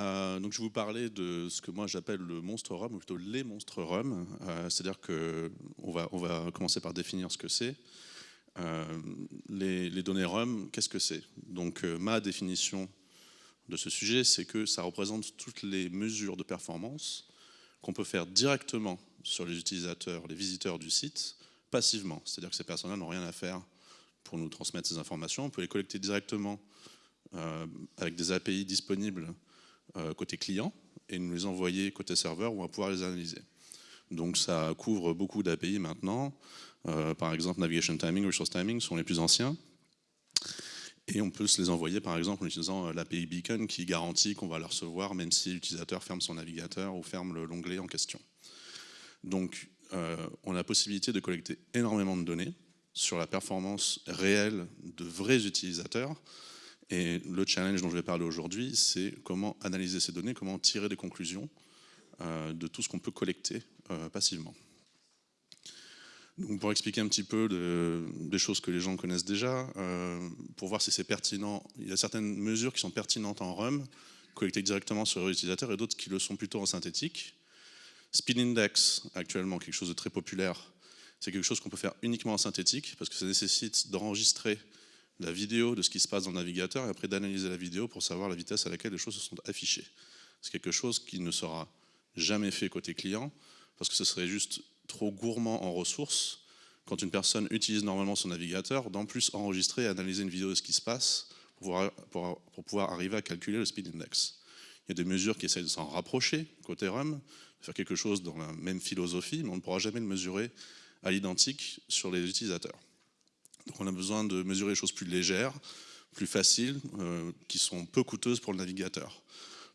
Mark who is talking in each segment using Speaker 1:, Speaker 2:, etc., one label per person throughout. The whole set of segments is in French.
Speaker 1: Euh, donc je vais vous parler de ce que moi j'appelle le monstre ROM, ou plutôt les monstres ROM. Euh, c'est-à-dire qu'on va, on va commencer par définir ce que c'est. Euh, les, données ROM, qu'est-ce que c'est? Donc ma définition de ce sujet, c'est que ça représente toutes les mesures de performance qu'on peut faire directement sur les utilisateurs, les visiteurs du site, passivement. C'est-à-dire que ces personnes-là n'ont rien à faire pour nous transmettre ces informations. On peut les collecter directement avec des API disponibles euh, côté client et nous les envoyer côté serveur on va pouvoir les analyser. Donc ça couvre beaucoup d'API maintenant. Euh, par exemple, Navigation Timing, Resource Timing sont les plus anciens. Et on peut se les envoyer par exemple en utilisant euh, l'API Beacon qui garantit qu'on va le recevoir même si l'utilisateur ferme son navigateur ou ferme l'onglet en question. Donc on a la possibilité de collecter énormément de données sur la performance réelle de vrais utilisateurs et le challenge dont je vais parler aujourd'hui, c'est comment analyser ces données, comment tirer des conclusions euh, de tout ce qu'on peut collecter euh, passivement. Donc pour expliquer un petit peu des choses que les gens connaissent déjà, euh, pour voir si c'est pertinent, il y a certaines mesures qui sont pertinentes en RUM, collectées directement sur l'utilisateur, et d'autres qui le sont plutôt en synthétique. Speed Index, actuellement quelque chose de très populaire, c'est quelque chose qu'on peut faire uniquement en synthétique, parce que ça nécessite d'enregistrer la vidéo de ce qui se passe dans le navigateur et après d'analyser la vidéo pour savoir la vitesse à laquelle les choses se sont affichées. C'est quelque chose qui ne sera jamais fait côté client parce que ce serait juste trop gourmand en ressources quand une personne utilise normalement son navigateur, d'en plus enregistrer et analyser une vidéo de ce qui se passe pour pouvoir, arriver à calculer le speed index. Il y a des mesures qui essayent de s'en rapprocher côté RUM, faire quelque chose dans la même philosophie, mais on ne pourra jamais le mesurer à l'identique sur les utilisateurs. Donc on a besoin de mesurer des choses plus légères, plus faciles, euh, qui sont peu coûteuses pour le navigateur.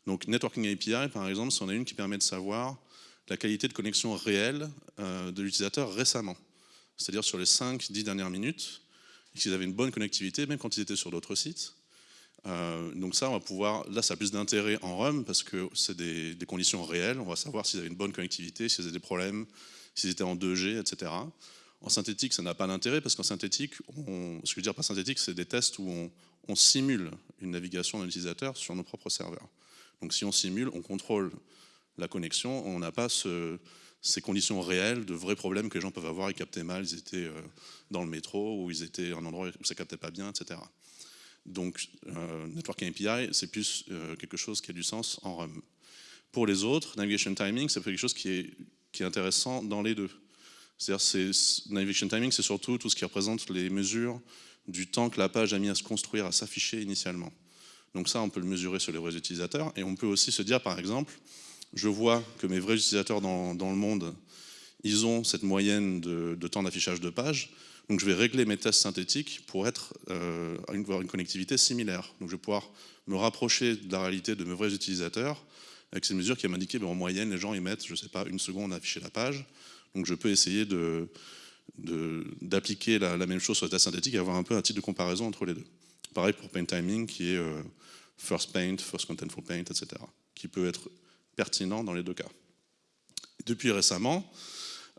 Speaker 1: Donc Networking API, par exemple, c'en est une qui permet de savoir la qualité de connexion réelle euh, de l'utilisateur récemment. C'est-à-dire sur les 5-10 dernières minutes, s'ils avaient une bonne connectivité, même quand ils étaient sur d'autres sites. Euh, donc ça, on va pouvoir, là ça a plus d'intérêt en RUM parce que c'est des, des, conditions réelles, on va savoir s'ils avaient une bonne connectivité, s'ils avaient des problèmes, s'ils étaient en 2G, etc. En synthétique, ça n'a pas d'intérêt parce qu'en synthétique, ce que je veux dire par synthétique, c'est des tests où on, simule une navigation d'un utilisateur sur nos propres serveurs. Donc si on simule, on contrôle la connexion, on n'a pas ces conditions réelles de vrais problèmes que les gens peuvent avoir, ils captaient mal, ils étaient euh, dans le métro, ou ils étaient à un endroit où ça captait pas bien, etc. Donc euh, Networking API, c'est plus euh, quelque chose qui a du sens en RUM. Pour les autres, Navigation Timing, c'est quelque chose qui est intéressant dans les deux. C'est-à-dire, navigation timing, c'est surtout tout ce qui représente les mesures du temps que la page a mis à se construire, à s'afficher initialement. Donc ça, on peut le mesurer sur les vrais utilisateurs. Et on peut aussi se dire, par exemple, je vois que mes vrais utilisateurs dans, le monde, ils ont cette moyenne de, temps d'affichage de page. Donc je vais régler mes tests synthétiques pour être, euh, avoir une connectivité similaire. Donc je vais pouvoir me rapprocher de la réalité de mes vrais utilisateurs avec ces mesures qui m'indiquer, ben, en moyenne, les gens ils mettent, je ne sais pas, une seconde à afficher la page. Donc je peux essayer d'appliquer la, même chose sur le test synthétique et avoir un peu un type de comparaison entre les deux. Pareil pour paint timing qui est euh, first paint, first contentful paint, etc. qui peut être pertinent dans les deux cas. Depuis récemment,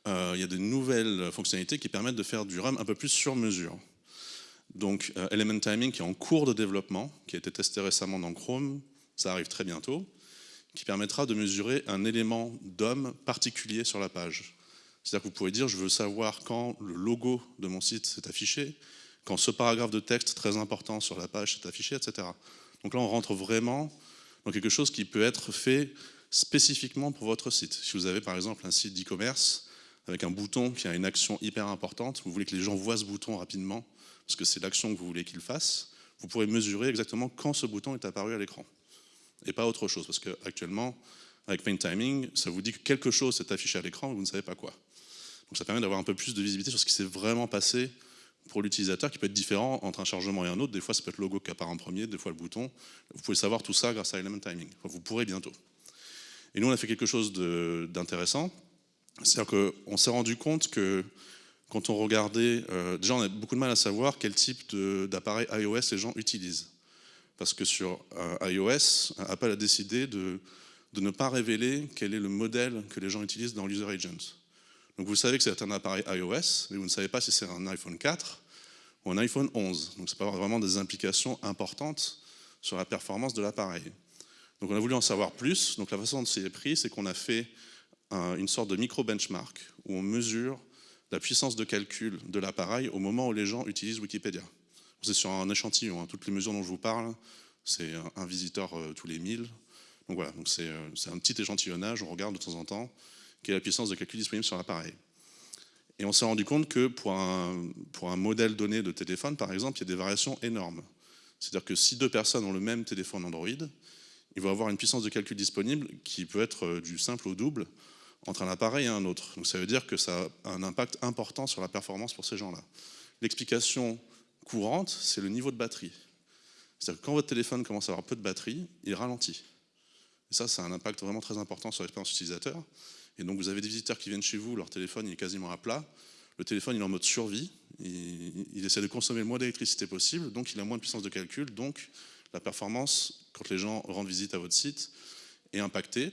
Speaker 1: euh, il y a des nouvelles fonctionnalités qui permettent de faire du RAM un peu plus sur mesure. Donc euh, Element Timing qui est en cours de développement, qui a été testé récemment dans Chrome, ça arrive très bientôt, qui permettra de mesurer un élément d'homme particulier sur la page. C'est-à-dire que vous pouvez dire, je veux savoir quand le logo de mon site s'est affiché, quand ce paragraphe de texte très important sur la page s'est affiché, etc. Donc là, on rentre vraiment dans quelque chose qui peut être fait spécifiquement pour votre site. Si vous avez par exemple un site d'e-commerce avec un bouton qui a une action hyper importante, vous voulez que les gens voient ce bouton rapidement, parce que c'est l'action que vous voulez qu'ils fassent, vous pourrez mesurer exactement quand ce bouton est apparu à l'écran. Et pas autre chose, parce qu'actuellement, avec Paint Timing, ça vous dit que quelque chose s'est affiché à l'écran, vous ne savez pas quoi. Donc ça permet d'avoir un peu plus de visibilité sur ce qui s'est vraiment passé pour l'utilisateur, qui peut être différent entre un chargement et un autre. Des fois, ça peut être le logo qui apparaît en premier, des fois le bouton. Vous pouvez savoir tout ça grâce à Element Timing. vous pourrez bientôt. Et nous, on a fait quelque chose d'intéressant. C'est-à-dire qu'on s'est rendu compte que quand on regardait, euh, déjà on a beaucoup de mal à savoir quel type d'appareil iOS les gens utilisent. Parce que sur euh, iOS, Apple a décidé de, ne pas révéler quel est le modèle que les gens utilisent dans l'User Agent. Donc vous savez que c'est un appareil iOS, mais vous ne savez pas si c'est un iPhone 4 ou un iPhone 11. Donc ça peut avoir vraiment des implications importantes sur la performance de l'appareil. Donc on a voulu en savoir plus. Donc la façon dont c'est pris, c'est qu'on a fait une sorte de micro-benchmark où on mesure la puissance de calcul de l'appareil au moment où les gens utilisent Wikipédia. C'est sur un échantillon, hein. toutes les mesures dont je vous parle, c'est un visiteur euh, tous les 1000. Donc voilà, euh, c'est un petit échantillonnage, on regarde de temps en temps quelle est la puissance de calcul disponible sur l'appareil. Et on s'est rendu compte que pour un, pour un modèle donné de téléphone, par exemple, il y a des variations énormes. C'est-à-dire que si deux personnes ont le même téléphone Android, ils vont avoir une puissance de calcul disponible qui peut être euh, du simple au double entre un appareil et un autre. Donc ça veut dire que ça a un impact important sur la performance pour ces gens-là. L'explication courante, c'est le niveau de batterie. C'est-à-dire que quand votre téléphone commence à avoir peu de batterie, il ralentit. Et ça, ça a un impact vraiment très important sur l'expérience utilisateur. Et donc vous avez des visiteurs qui viennent chez vous, leur téléphone est quasiment à plat, le téléphone il est en mode survie, il, essaie de consommer le moins d'électricité possible, donc il a moins de puissance de calcul, donc la performance, quand les gens rendent visite à votre site, est impactée.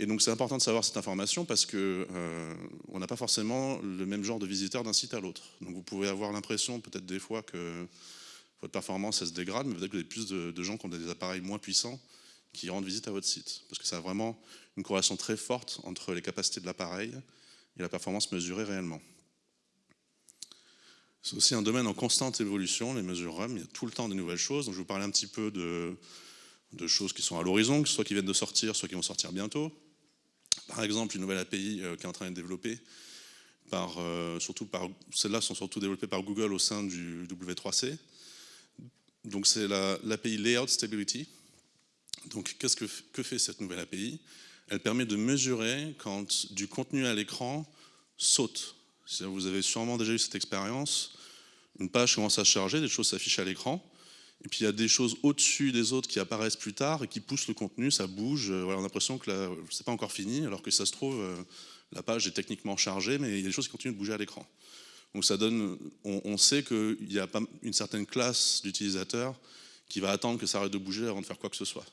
Speaker 1: Et donc c'est important de savoir cette information parce que euh, on n'a pas forcément le même genre de visiteur d'un site à l'autre. Donc vous pouvez avoir l'impression peut-être des fois que votre performance elle se dégrade, mais peut-être que vous avez plus de, gens qui ont des appareils moins puissants qui rendent visite à votre site. Parce que ça a vraiment une corrélation très forte entre les capacités de l'appareil et la performance mesurée réellement. C'est aussi un domaine en constante évolution, les mesures RUM, il y a tout le temps de nouvelles choses. Je vais vous parler un petit peu de, de choses qui sont à l'horizon, soit qui viennent de sortir, soit qui vont sortir bientôt. Par exemple, une nouvelle API euh, qui est en train d'être développée, par, euh, surtout par, celles-là sont surtout développées par Google au sein du W3C. Donc c'est l'API Layout Stability. Donc qu'est-ce que, que fait cette nouvelle API Elle permet de mesurer quand du contenu à l'écran saute. Vous avez sûrement déjà eu cette expérience. Une page commence à charger, des choses s'affichent à l'écran. Et puis il y a des choses au-dessus des autres qui apparaissent plus tard et qui poussent le contenu, ça bouge. Euh, on a l'impression que c'est pas encore fini, alors que ça se trouve, euh, la page est techniquement chargée, mais il y a des choses qui continuent de bouger à l'écran. Donc ça donne, on, sait qu'il y a une certaine classe d'utilisateurs qui va attendre que ça arrête de bouger avant de faire quoi que ce soit.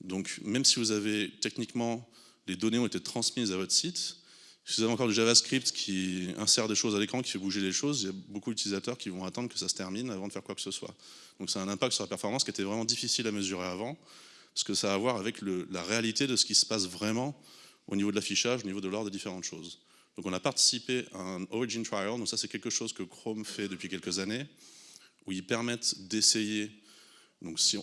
Speaker 1: Donc même si vous avez techniquement, les données ont été transmises à votre site, si vous avez encore du JavaScript qui insère des choses à l'écran, qui fait bouger les choses, il y a beaucoup d'utilisateurs qui vont attendre que ça se termine avant de faire quoi que ce soit. Donc ça a un impact sur la performance qui était vraiment difficile à mesurer avant, parce que ça a à voir avec la réalité de ce qui se passe vraiment au niveau de l'affichage, au niveau de l'ordre des différentes choses. Donc on a participé à un Origin Trial, donc ça c'est quelque chose que Chrome fait depuis quelques années, où ils permettent d'essayer, donc si,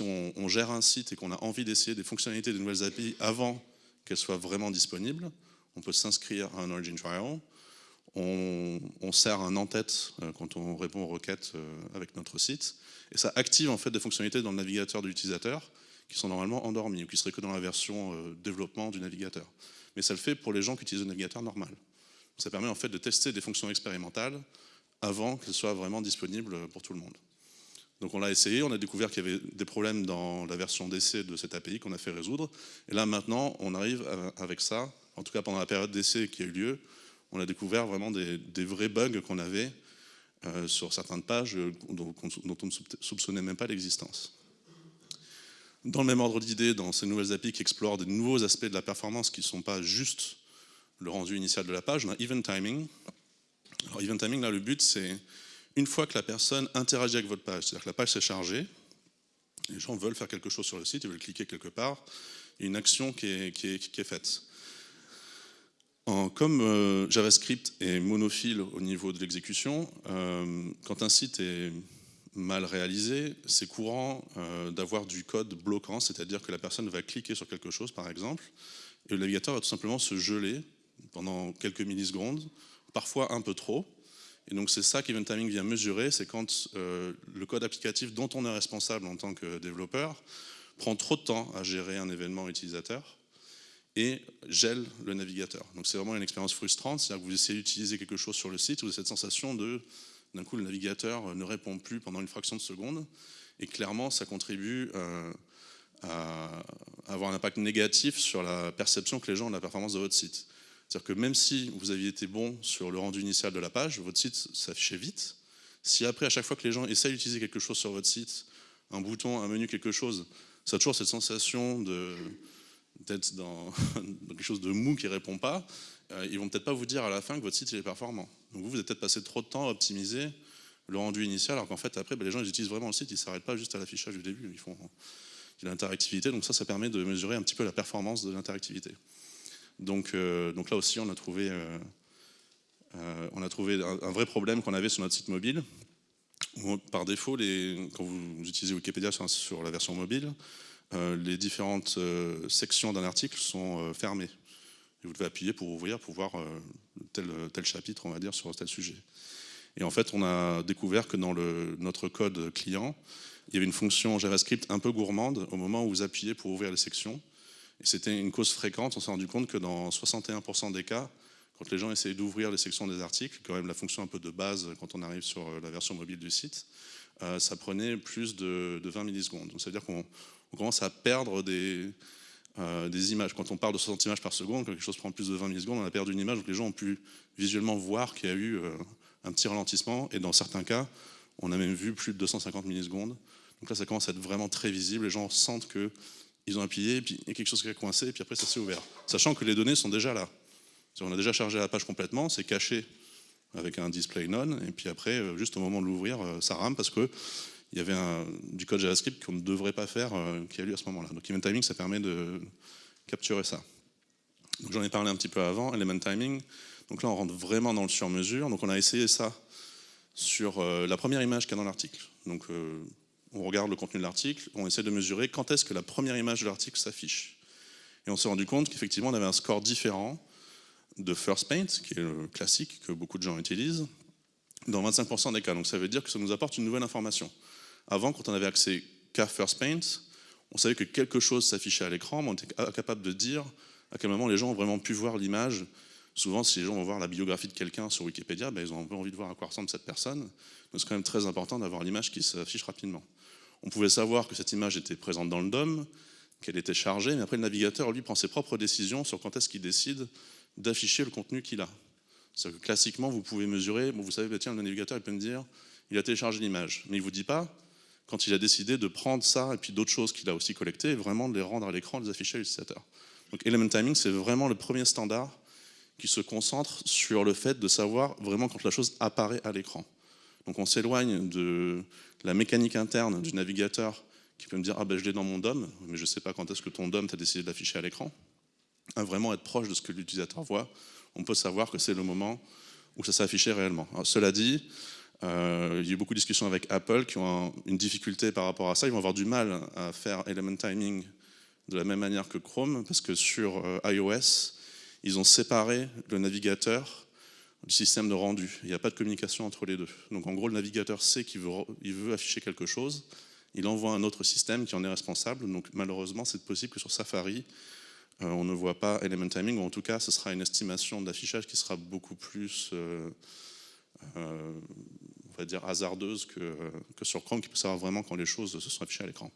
Speaker 1: on, gère un site et qu'on a envie d'essayer des fonctionnalités de nouvelles API avant qu'elles soient vraiment disponibles, on peut s'inscrire à un Origin Trial, on, sert un en-tête euh, quand on répond aux requêtes euh, avec notre site, et ça active en fait des fonctionnalités dans le navigateur de l'utilisateur qui sont normalement endormies ou qui seraient que dans la version euh, développement du navigateur. Mais ça le fait pour les gens qui utilisent le navigateur normal. Ça permet en fait de tester des fonctions expérimentales avant qu'elles soient vraiment disponibles pour tout le monde. Donc on l'a essayé, on a découvert qu'il y avait des problèmes dans la version d'essai de cette API qu'on a fait résoudre. Et là maintenant, on arrive avec ça en tout cas pendant la période d'essai qui a eu lieu, on a découvert vraiment des, vrais bugs qu'on avait euh, sur certaines pages euh, dont, on ne soupçonnait même pas l'existence. Dans le même ordre d'idée, dans ces nouvelles API qui explorent des nouveaux aspects de la performance qui ne sont pas juste le rendu initial de la page, on a Event Timing. Alors Event Timing, là, le but, c'est une fois que la personne interagit avec votre page, c'est-à-dire que la page s'est chargée, les gens veulent faire quelque chose sur le site, ils veulent cliquer quelque part, il y a une action qui est faite comme euh, JavaScript est monophile au niveau de l'exécution, euh, quand un site est mal réalisé, c'est courant euh, d'avoir du code bloquant, c'est-à-dire que la personne va cliquer sur quelque chose, par exemple, et le navigateur va tout simplement se geler pendant quelques millisecondes, parfois un peu trop. Et donc c'est ça qu'Event Timing vient mesurer, c'est quand le code applicatif dont on est responsable en tant que développeur prend trop de temps à gérer un événement utilisateur, et gèle le navigateur. Donc c'est vraiment une expérience frustrante, c'est-à-dire que vous essayez d'utiliser quelque chose sur le site, vous avez cette sensation de, d'un coup, le navigateur ne répond plus pendant une fraction de seconde, et clairement, ça contribue euh, à avoir un impact négatif sur la perception que les gens ont de la performance de votre site. C'est-à-dire que même si vous aviez été bon sur le rendu initial de la page, votre site s'affichait vite. Si après, à chaque fois que les gens essayent d'utiliser quelque chose sur votre site, un bouton, un menu, quelque chose, ça a toujours cette sensation de, peut-être dans, quelque chose de mou qui ne répond pas, euh, ils vont peut-être pas vous dire à la fin que votre site est performant. Donc vous, vous avez peut-être passé trop de temps à optimiser le rendu initial, alors qu'en fait, après, ben, les gens ils utilisent vraiment le site, ils ne s'arrêtent pas juste à l'affichage du début. Ils font, l'interactivité. Donc ça, ça permet de mesurer un petit peu la performance de l'interactivité. Donc, euh, donc là aussi, on a trouvé, euh, euh, un, vrai problème qu'on avait sur notre site mobile. par défaut, quand vous utilisez Wikipédia sur, la version mobile, les différentes sections d'un article sont fermées. Vous devez appuyer pour ouvrir, pour voir tel, chapitre, on va dire, sur tel sujet. Et en fait, on a découvert que dans notre code client, il y avait une fonction JavaScript un peu gourmande au moment où vous appuyez pour ouvrir les sections. C'était une cause fréquente, on s'est rendu compte que dans 61% des cas, quand les gens essayaient d'ouvrir les sections des articles, quand même la fonction un peu de base quand on arrive sur la version mobile du site, euh, ça prenait plus de, 20 millisecondes. Donc ça veut dire qu'on commence à perdre des, euh, images. Quand on parle de 60 images par seconde, quand quelque chose prend plus de 20 millisecondes, on a perdu une image, donc les gens ont pu visuellement voir qu'il y a eu euh, un petit ralentissement, et dans certains cas, on a même vu plus de 250 millisecondes. Donc là, ça commence à être vraiment très visible. Les gens sentent qu'ils ont appuyé, puis il y a quelque chose qui a coincé, et puis après, ça s'est ouvert. Sachant que les données sont déjà là. On a déjà chargé la page complètement, c'est caché avec un display none, et puis après, euh, juste au moment de l'ouvrir, euh, ça rame parce que il y avait du code JavaScript qu'on ne devrait pas faire euh, qui a lieu à ce moment-là. Donc Event Timing, ça permet de capturer ça. J'en ai parlé un petit peu avant, Element Timing. Donc là, on rentre vraiment dans le sur-mesure. Donc on a essayé ça sur la première image qu'il y a dans l'article. Donc on regarde le contenu de l'article, on essaie de mesurer quand est-ce que la première image de l'article s'affiche. Et on s'est rendu compte qu'effectivement, on avait un score différent de First Paint, qui est le classique que beaucoup de gens utilisent, dans 25% des cas. Donc ça veut dire que ça nous apporte une nouvelle information. Avant, quand on avait accès qu'à First Paint, on savait que quelque chose s'affichait à l'écran, mais on était incapable de dire à quel moment les gens ont vraiment pu voir l'image. Souvent, si les gens vont voir la biographie de quelqu'un sur Wikipédia, ben, ils ont un peu envie de voir à quoi ressemble cette personne. Donc c'est quand même très important d'avoir l'image qui s'affiche rapidement. On pouvait savoir que cette image était présente dans le DOM, qu'elle était chargée, mais après le navigateur, lui, prend ses propres décisions sur quand est-ce qu'il décide d'afficher le contenu qu'il a. cest que classiquement, vous pouvez mesurer, vous savez, bah, tiens, le navigateur, il peut me dire, il a téléchargé l'image, mais il ne vous dit pas quand il a décidé de prendre ça et puis d'autres choses qu'il a aussi collectées, vraiment de les rendre à l'écran, de les afficher à l'utilisateur. Donc Element Timing, c'est vraiment le premier standard qui se concentre sur le fait de savoir vraiment quand la chose apparaît à l'écran. Donc on s'éloigne de la mécanique interne du navigateur qui peut me dire « Ah ben je l'ai dans mon DOM, mais je ne sais pas quand est-ce que ton DOM t'a décidé de l'afficher à l'écran ». À vraiment être proche de ce que l'utilisateur voit, on peut savoir que c'est le moment où ça s'est affiché réellement. cela dit, euh, il y a eu beaucoup de discussions avec Apple qui ont une difficulté par rapport à ça. Ils vont avoir du mal à faire Element Timing de la même manière que Chrome, parce que sur euh, iOS, ils ont séparé le navigateur du système de rendu. Il n'y a pas de communication entre les deux. Donc en gros, le navigateur sait qu'il veut, afficher quelque chose, il envoie un autre système qui en est responsable. Donc malheureusement, c'est possible que sur Safari, euh, on ne voit pas element timing, ou en tout cas, ce sera une estimation d'affichage qui sera beaucoup plus, euh, euh, on va dire, hasardeuse que, sur Chrome, qui peut savoir vraiment quand les choses se sont affichées à l'écran.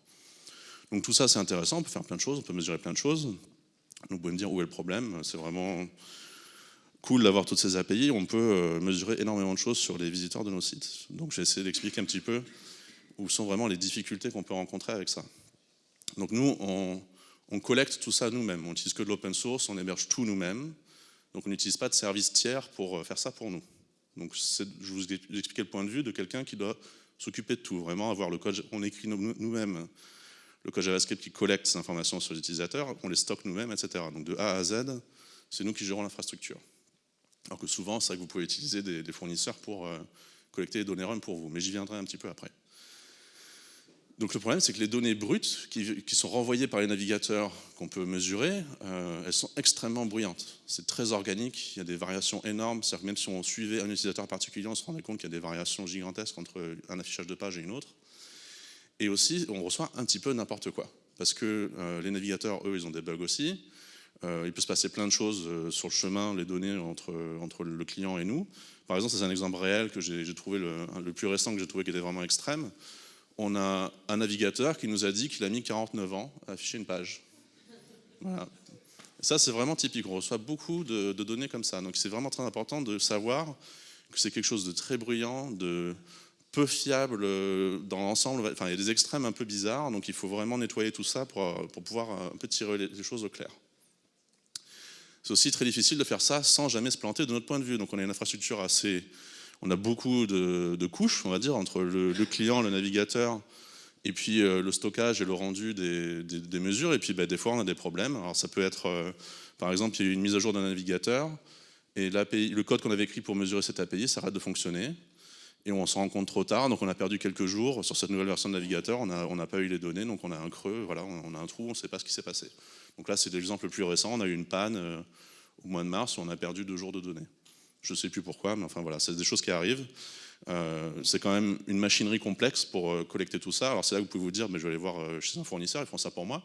Speaker 1: Donc tout ça, c'est intéressant, on peut faire plein de choses, on peut mesurer plein de choses. Donc vous pouvez me dire où est le problème, c'est vraiment cool d'avoir toutes ces API, on peut euh, mesurer énormément de choses sur les visiteurs de nos sites. Donc j'ai essayé d'expliquer un petit peu où sont vraiment les difficultés qu'on peut rencontrer avec ça. Donc nous, on, collecte tout ça nous-mêmes, on n'utilise que de l'open source, on héberge tout nous-mêmes, donc on n'utilise pas de service tiers pour euh, faire ça pour nous. Donc je vous ai expliqué le point de vue de quelqu'un qui doit s'occuper de tout, vraiment avoir le code, on écrit nous-mêmes le code JavaScript qui collecte ces informations sur les utilisateurs, on les stocke nous-mêmes, etc. Donc de A à Z, c'est nous qui gérons l'infrastructure. Alors que souvent, c'est vrai que vous pouvez utiliser des, fournisseurs pour euh, collecter les données RUM pour vous, mais j'y viendrai un petit peu après. Donc le problème, c'est que les données brutes qui, sont renvoyées par les navigateurs qu'on peut mesurer, euh, elles sont extrêmement bruyantes. C'est très organique, il y a des variations énormes, c'est-à-dire que même si on suivait un utilisateur particulier, on se rendait compte qu'il y a des variations gigantesques entre un affichage de page et une autre. Et aussi, on reçoit un petit peu n'importe quoi, parce que euh, les navigateurs, eux, ils ont des bugs aussi, il peut se passer plein de choses euh, sur le chemin, les données entre, entre le client et nous. Par exemple, c'est un exemple réel que j'ai trouvé, le, plus récent que j'ai trouvé qui était vraiment extrême. On a un navigateur qui nous a dit qu'il a mis 49 ans à afficher une page. Ça, c'est vraiment typique. On reçoit beaucoup de, données comme ça. Donc, c'est vraiment très important de savoir que c'est quelque chose de très bruyant, de peu fiable euh, dans l'ensemble. Enfin, il y a des extrêmes un peu bizarres, donc il faut vraiment nettoyer tout ça pour, pour pouvoir un peu tirer les choses au clair. C'est aussi très difficile de faire ça sans jamais se planter de notre point de vue. Donc on a une infrastructure assez... On a beaucoup de, couches, on va dire, entre le, client, le navigateur et puis le stockage et le rendu des, mesures, et puis bah, des fois on a des problèmes. Alors ça peut être, par exemple, il y a eu une mise à jour d'un navigateur, et le code qu'on avait écrit pour mesurer cet API s'arrête de fonctionner, et on s'en rend compte trop tard, donc on a perdu quelques jours sur cette nouvelle version de navigateur, on n'a pas eu les données, donc on a un creux, voilà, on a un trou, on ne sait pas ce qui s'est passé. Donc là, c'est l'exemple le plus récent, on a eu une panne euh, au mois de mars, où on a perdu deux jours de données. Je ne sais plus pourquoi, mais enfin voilà, c'est des choses qui arrivent. Euh, c'est quand même une machinerie complexe pour euh, collecter tout ça. Alors c'est là que vous pouvez vous dire, mais je vais aller voir chez un fournisseur, ils font ça pour moi.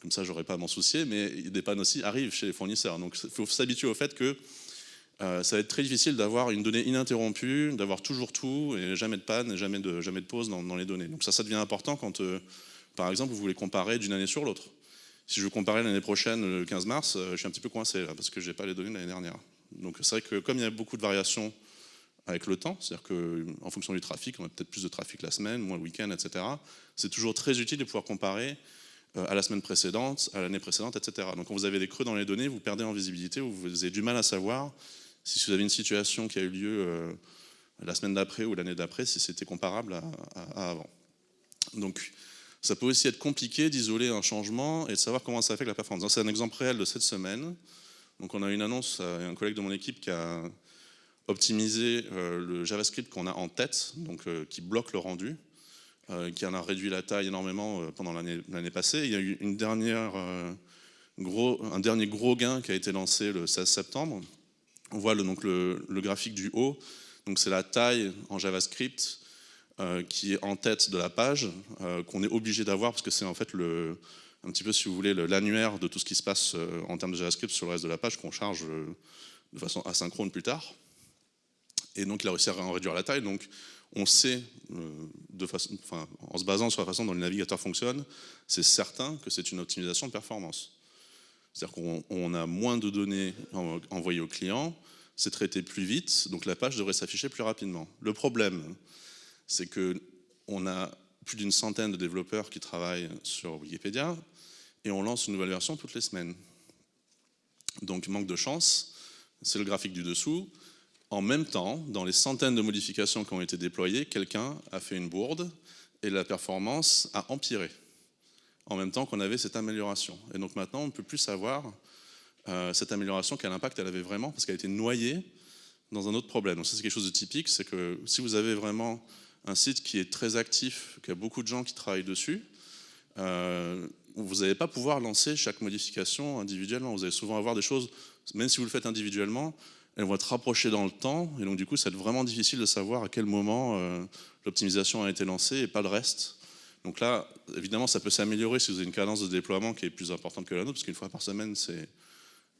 Speaker 1: Comme ça, j'aurais pas à m'en soucier, mais des pannes aussi arrivent chez les fournisseurs. Donc il faut s'habituer au fait que euh, ça va être très difficile d'avoir une donnée ininterrompue, d'avoir toujours tout, et jamais de panne, jamais de, pause dans, les données. Donc ça, ça devient important quand, euh, par exemple, vous voulez comparer d'une année sur l'autre. Si je veux comparer l'année prochaine, le 15 mars, euh, je suis un petit peu coincé parce que je n'ai pas les données de l'année dernière. Donc c'est vrai que comme il y a beaucoup de variations avec le temps, c'est-à-dire qu'en fonction du trafic, on a peut-être plus de trafic la semaine, moins le week-end, etc. C'est toujours très utile de pouvoir comparer à la semaine précédente, à l'année précédente, etc. Donc quand vous avez des creux dans les données, vous perdez en visibilité, vous avez du mal à savoir si vous avez une situation qui a eu lieu euh, la semaine d'après ou l'année d'après, si c'était comparable à, avant. Donc, ça peut aussi être compliqué d'isoler un changement et de savoir comment ça affecte la performance. C'est un exemple réel de cette semaine. Donc, on a une annonce, un collègue de mon équipe qui a optimisé euh, le JavaScript qu'on a en tête, donc euh, qui bloque le rendu, qui en a réduit la taille énormément pendant l'année passée. Il y a eu une dernière, gros, un dernier gros gain qui a été lancé le 16 septembre, on voit le, graphique du haut, donc c'est la taille en JavaScript euh, qui est en tête de la page, euh, qu'on est obligé d'avoir parce que c'est en fait un petit peu, si vous voulez, l'annuaire de tout ce qui se passe euh, en termes de JavaScript sur le reste de la page qu'on charge de façon asynchrone plus tard. Et donc il a réussi à en réduire la taille, donc on sait, en se basant sur la façon dont le navigateur fonctionne, c'est certain que c'est une optimisation de performance. C'est-à-dire qu'on a moins de données envoyées au client, c'est traité plus vite, donc la page devrait s'afficher plus rapidement. Le problème, c'est qu'on a plus d'une centaine de développeurs qui travaillent sur Wikipédia et on lance une nouvelle version toutes les semaines. Donc manque de chance, c'est le graphique du dessous. En même temps, dans les centaines de modifications qui ont été déployées, quelqu'un a fait une bourde et la performance a empiré en même temps qu'on avait cette amélioration. Et donc maintenant, on ne peut plus savoir euh, cette amélioration, quel impact elle avait vraiment, parce qu'elle a été noyée dans un autre problème. Donc ça, c'est quelque chose de typique, c'est que si vous avez vraiment un site qui est très actif, qui a beaucoup de gens qui travaillent dessus, euh, vous n'allez pas pouvoir lancer chaque modification individuellement. Vous allez souvent avoir des choses, même si vous le faites individuellement, elles vont être rapprochées dans le temps, et donc du coup, ça va être vraiment difficile de savoir à quel moment euh, l'optimisation a été lancée et pas le reste. Donc là, évidemment, ça peut s'améliorer si vous avez une cadence de déploiement qui est plus importante que la nôtre, parce qu'une fois par semaine, c'est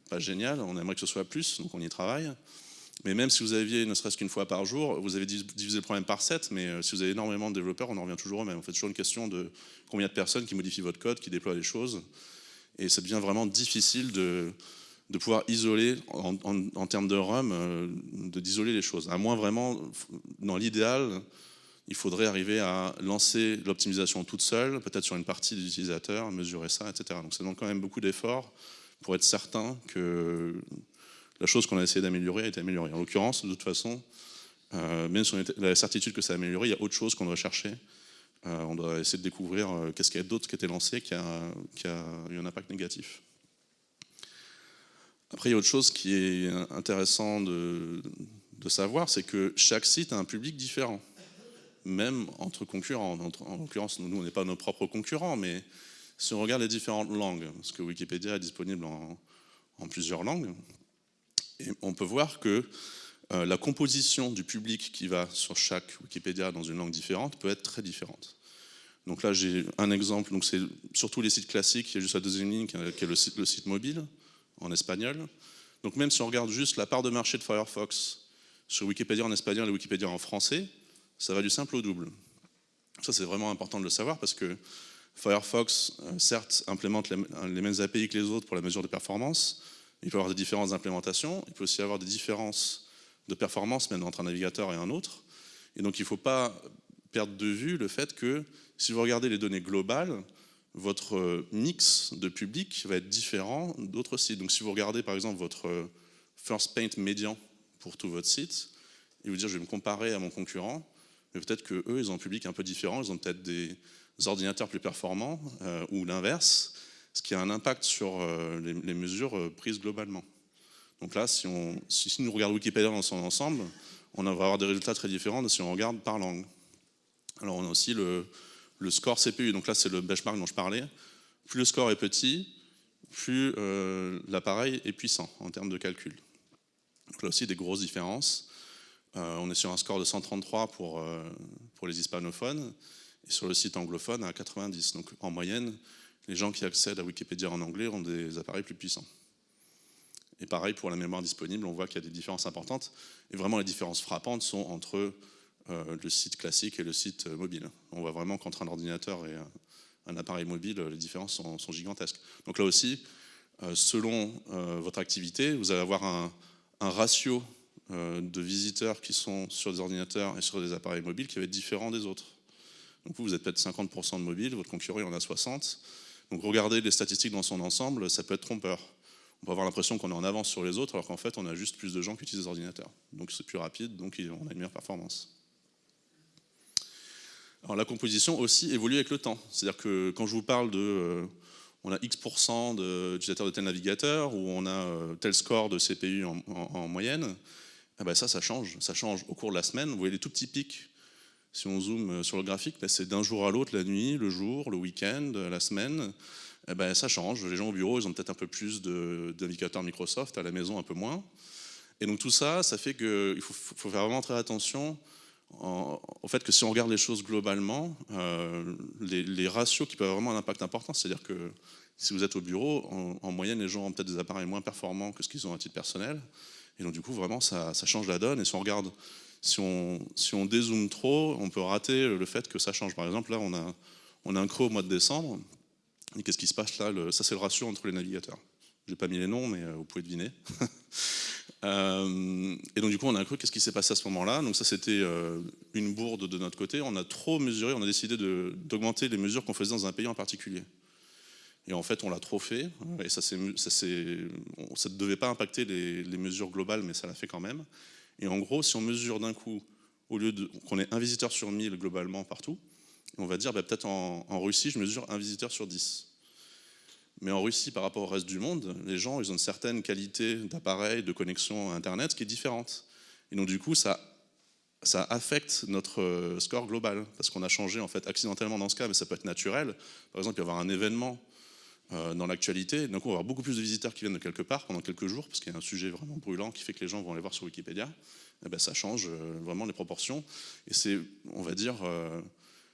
Speaker 1: pas génial. On aimerait que ce soit plus, donc on y travaille. Mais même si vous aviez ne serait-ce qu'une fois par jour, vous avez divisé le problème par 7, mais euh, si vous avez énormément de développeurs, on en revient toujours au même. On fait toujours une question de combien de personnes qui modifient votre code, qui déploient les choses. Et ça devient vraiment difficile de, pouvoir isoler, en, termes de RUM, euh, d'isoler les choses. À moins vraiment, dans l'idéal, il faudrait arriver à lancer l'optimisation toute seule, peut-être sur une partie des utilisateurs, mesurer ça, etc. Donc ça demande quand même beaucoup d'efforts pour être certain que la chose qu'on a essayé d'améliorer a été améliorée. En l'occurrence, de toute façon, euh, même si on a la certitude que ça a amélioré, il y a autre chose qu'on doit chercher. Euh, on doit essayer de découvrir euh, qu'est-ce qu'il y a d'autre qui a été lancé qui a, eu un impact négatif. Après, il y a autre chose qui est intéressant de savoir, c'est que chaque site a un public différent même entre concurrents. En l'occurrence, nous, on n'est pas nos propres concurrents, mais si on regarde les différentes langues, parce que Wikipédia est disponible en, plusieurs langues, on peut voir que euh, la composition du public qui va sur chaque Wikipédia dans une langue différente peut être très différente. Donc là, j'ai un exemple, donc c'est surtout les sites classiques, il y a juste la deuxième ligne qui est le site, le site mobile en espagnol. Donc même si on regarde juste la part de marché de Firefox sur Wikipédia en espagnol et Wikipédia en français, ça va du simple au double. Ça, c'est vraiment important de le savoir parce que Firefox, euh, certes, implémente les, mêmes API que les autres pour la mesure de performance. Il peut y avoir des différences d'implémentation. Il peut aussi y avoir des différences de performance même entre un navigateur et un autre. Et donc, il ne faut pas perdre de vue le fait que si vous regardez les données globales, votre mix de public va être différent d'autres sites. Donc, si vous regardez par exemple votre first paint médian pour tout votre site, et vous dire je vais me comparer à mon concurrent, mais peut-être qu'eux, ils ont un public un peu différent, ils ont peut-être des, ordinateurs plus performants ou l'inverse, ce qui a un impact sur les, mesures prises globalement. Donc là, si, on, si, nous regardons Wikipédia dans son ensemble, on va avoir des résultats très différents si on regarde par langue. Alors on a aussi le, le score CPU, donc là c'est le benchmark dont je parlais. Plus le score est petit, plus euh, l'appareil est puissant en termes de calcul. Donc là aussi des grosses différences. Euh, on est sur un score de 133 pour, euh, pour les hispanophones et sur le site anglophone à 90. Donc en moyenne, les gens qui accèdent à Wikipédia en anglais ont des appareils plus puissants. Et pareil pour la mémoire disponible, on voit qu'il y a des différences importantes. Et vraiment les différences frappantes sont entre le site classique et le site mobile. On voit vraiment qu'entre un ordinateur et un appareil mobile, les différences sont, gigantesques. Donc là aussi, euh, selon euh, votre activité, vous allez avoir un, ratio euh, de visiteurs qui sont sur des ordinateurs et sur des appareils mobiles qui va être différent des autres. Donc vous, vous êtes peut-être 50% de mobiles, votre concurrent en a 60%. Donc regardez les statistiques dans son ensemble, ça peut être trompeur. On peut avoir l'impression qu'on est en avance sur les autres, alors qu'en fait, on a juste plus de gens qui utilisent des ordinateurs. Donc c'est plus rapide, donc on a une meilleure performance. Alors la composition aussi évolue avec le temps. C'est-à-dire que quand je vous parle de euh, on a X% d'utilisateurs de, tel navigateur ou on a euh, tel score de CPU en, moyenne, eh ben ça, ça change. Ça change au cours de la semaine. Vous voyez les tout petits pics. Si on zoome euh, sur le graphique, ben c'est d'un jour à l'autre, la nuit, le jour, le week-end, la semaine. Eh ben ça change. Les gens au bureau, ils ont peut-être un peu plus d'indicateurs Microsoft, à la maison un peu moins. Et donc tout ça, ça fait qu'il faut, faut, faire vraiment très attention au fait que si on regarde les choses globalement, euh, les, ratios qui peuvent avoir vraiment un impact important, c'est-à-dire que si vous êtes au bureau, en, moyenne, les gens ont peut-être des appareils moins performants que ce qu'ils ont à titre personnel. Et donc du coup, vraiment, ça, change la donne. Et si on regarde, si on, si on dézoome trop, on peut rater le fait que ça change. Par exemple, là, on a, on a un creux au mois de décembre. Et qu'est-ce qui se passe là Ça, c'est le ratio entre les navigateurs. Je n'ai pas mis les noms, mais euh, vous pouvez deviner. Euh, et donc du coup, on a un qu'est-ce qui s'est passé à ce moment-là? Donc ça, c'était euh, une bourde de notre côté. On a trop mesuré, on a décidé d'augmenter les mesures qu'on faisait dans un pays en particulier. Et en fait, on l'a trop fait, et ça, ne devait pas impacter les, mesures globales, mais ça l'a fait quand même. Et en gros, si on mesure d'un coup, au lieu qu'on ait un visiteur sur 1000 globalement partout, on va dire, bah, peut-être en, Russie, je mesure un visiteur sur 10. Mais en Russie, par rapport au reste du monde, les gens, ils ont une certaine qualité d'appareil, de connexion à Internet qui est différente. Et donc du coup, ça, ça affecte notre euh, score global, parce qu'on a changé en fait accidentellement dans ce cas, mais ça peut être naturel. Par exemple, il y avoir un événement euh, dans l'actualité, donc on va avoir beaucoup plus de visiteurs qui viennent de quelque part pendant quelques jours, parce qu'il y a un sujet vraiment brûlant qui fait que les gens vont aller voir sur Wikipédia. Et eh ben, ça change euh, vraiment les proportions. Et c'est, on va dire,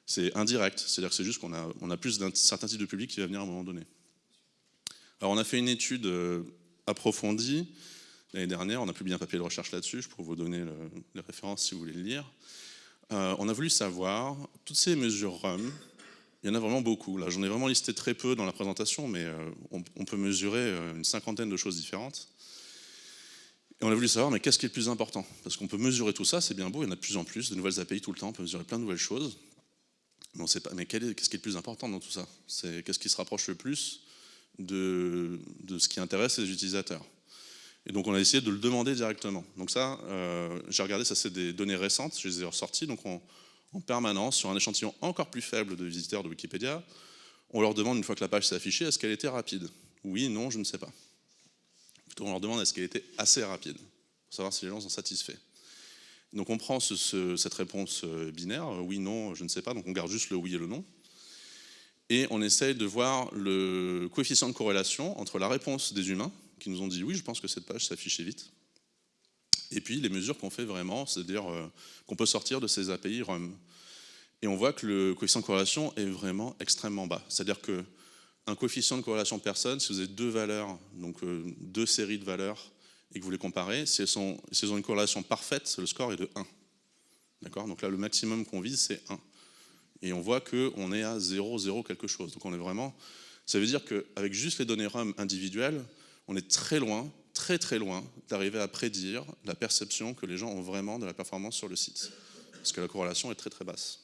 Speaker 1: c'est indirect. C'est-à-dire que c'est juste qu'on a, on a plus d'un certain type de public qui va venir à un moment donné. Alors on a fait une étude euh, approfondie l'année dernière, on a publié un papier de recherche là-dessus, je pourrais vous donner les références si vous voulez le lire. Euh, on a voulu savoir, toutes ces mesures RUM, il y en a vraiment beaucoup. Là, j'en ai vraiment listé très peu dans la présentation, mais euh, on, peut mesurer une cinquantaine de choses différentes. Et on a voulu savoir, mais qu'est-ce qui est le plus important? Parce qu'on peut mesurer tout ça, c'est bien beau, il y en a de plus en plus, de nouvelles API tout le temps, on peut mesurer plein de nouvelles choses. Mais on sait pas, mais qu'est-ce qui est le plus important dans tout ça? Qu'est-ce qui se rapproche le plus de, ce qui intéresse les utilisateurs? Et donc on a essayé de le demander directement. Donc ça, euh, j'ai regardé, ça c'est des données récentes, je les ai ressorties, donc en permanence, sur un échantillon encore plus faible de visiteurs de Wikipédia, on leur demande, une fois que la page s'est affichée, est-ce qu'elle était rapide? Oui, non, je ne sais pas. Plutôt on leur demande est-ce qu'elle était assez rapide, pour savoir si les gens sont satisfaits. Donc on prend cette réponse euh, binaire, oui, non, je ne sais pas, donc on garde juste le oui et le non. Et on essaye de voir le coefficient de corrélation entre la réponse des humains, qui nous ont dit oui, je pense que cette page s'affichait vite, et puis les mesures qu'on fait vraiment, c'est-à-dire euh, qu'on peut sortir de ces API RUM. Et on voit que le coefficient de corrélation est vraiment extrêmement bas. C'est-à-dire qu'un coefficient de corrélation personne, si vous avez deux valeurs, donc euh, deux séries de valeurs, et que vous les comparez, si elles, ont une corrélation parfaite, le score est de 1. D'accord? Donc là, le maximum qu'on vise, c'est 1 et on voit qu'on est à 0, 0 quelque chose. Donc on est vraiment... Ça veut dire qu'avec juste les données RUM individuelles, on est très loin, très très loin d'arriver à prédire la perception que les gens ont vraiment de la performance sur le site. Parce que la corrélation est très très basse.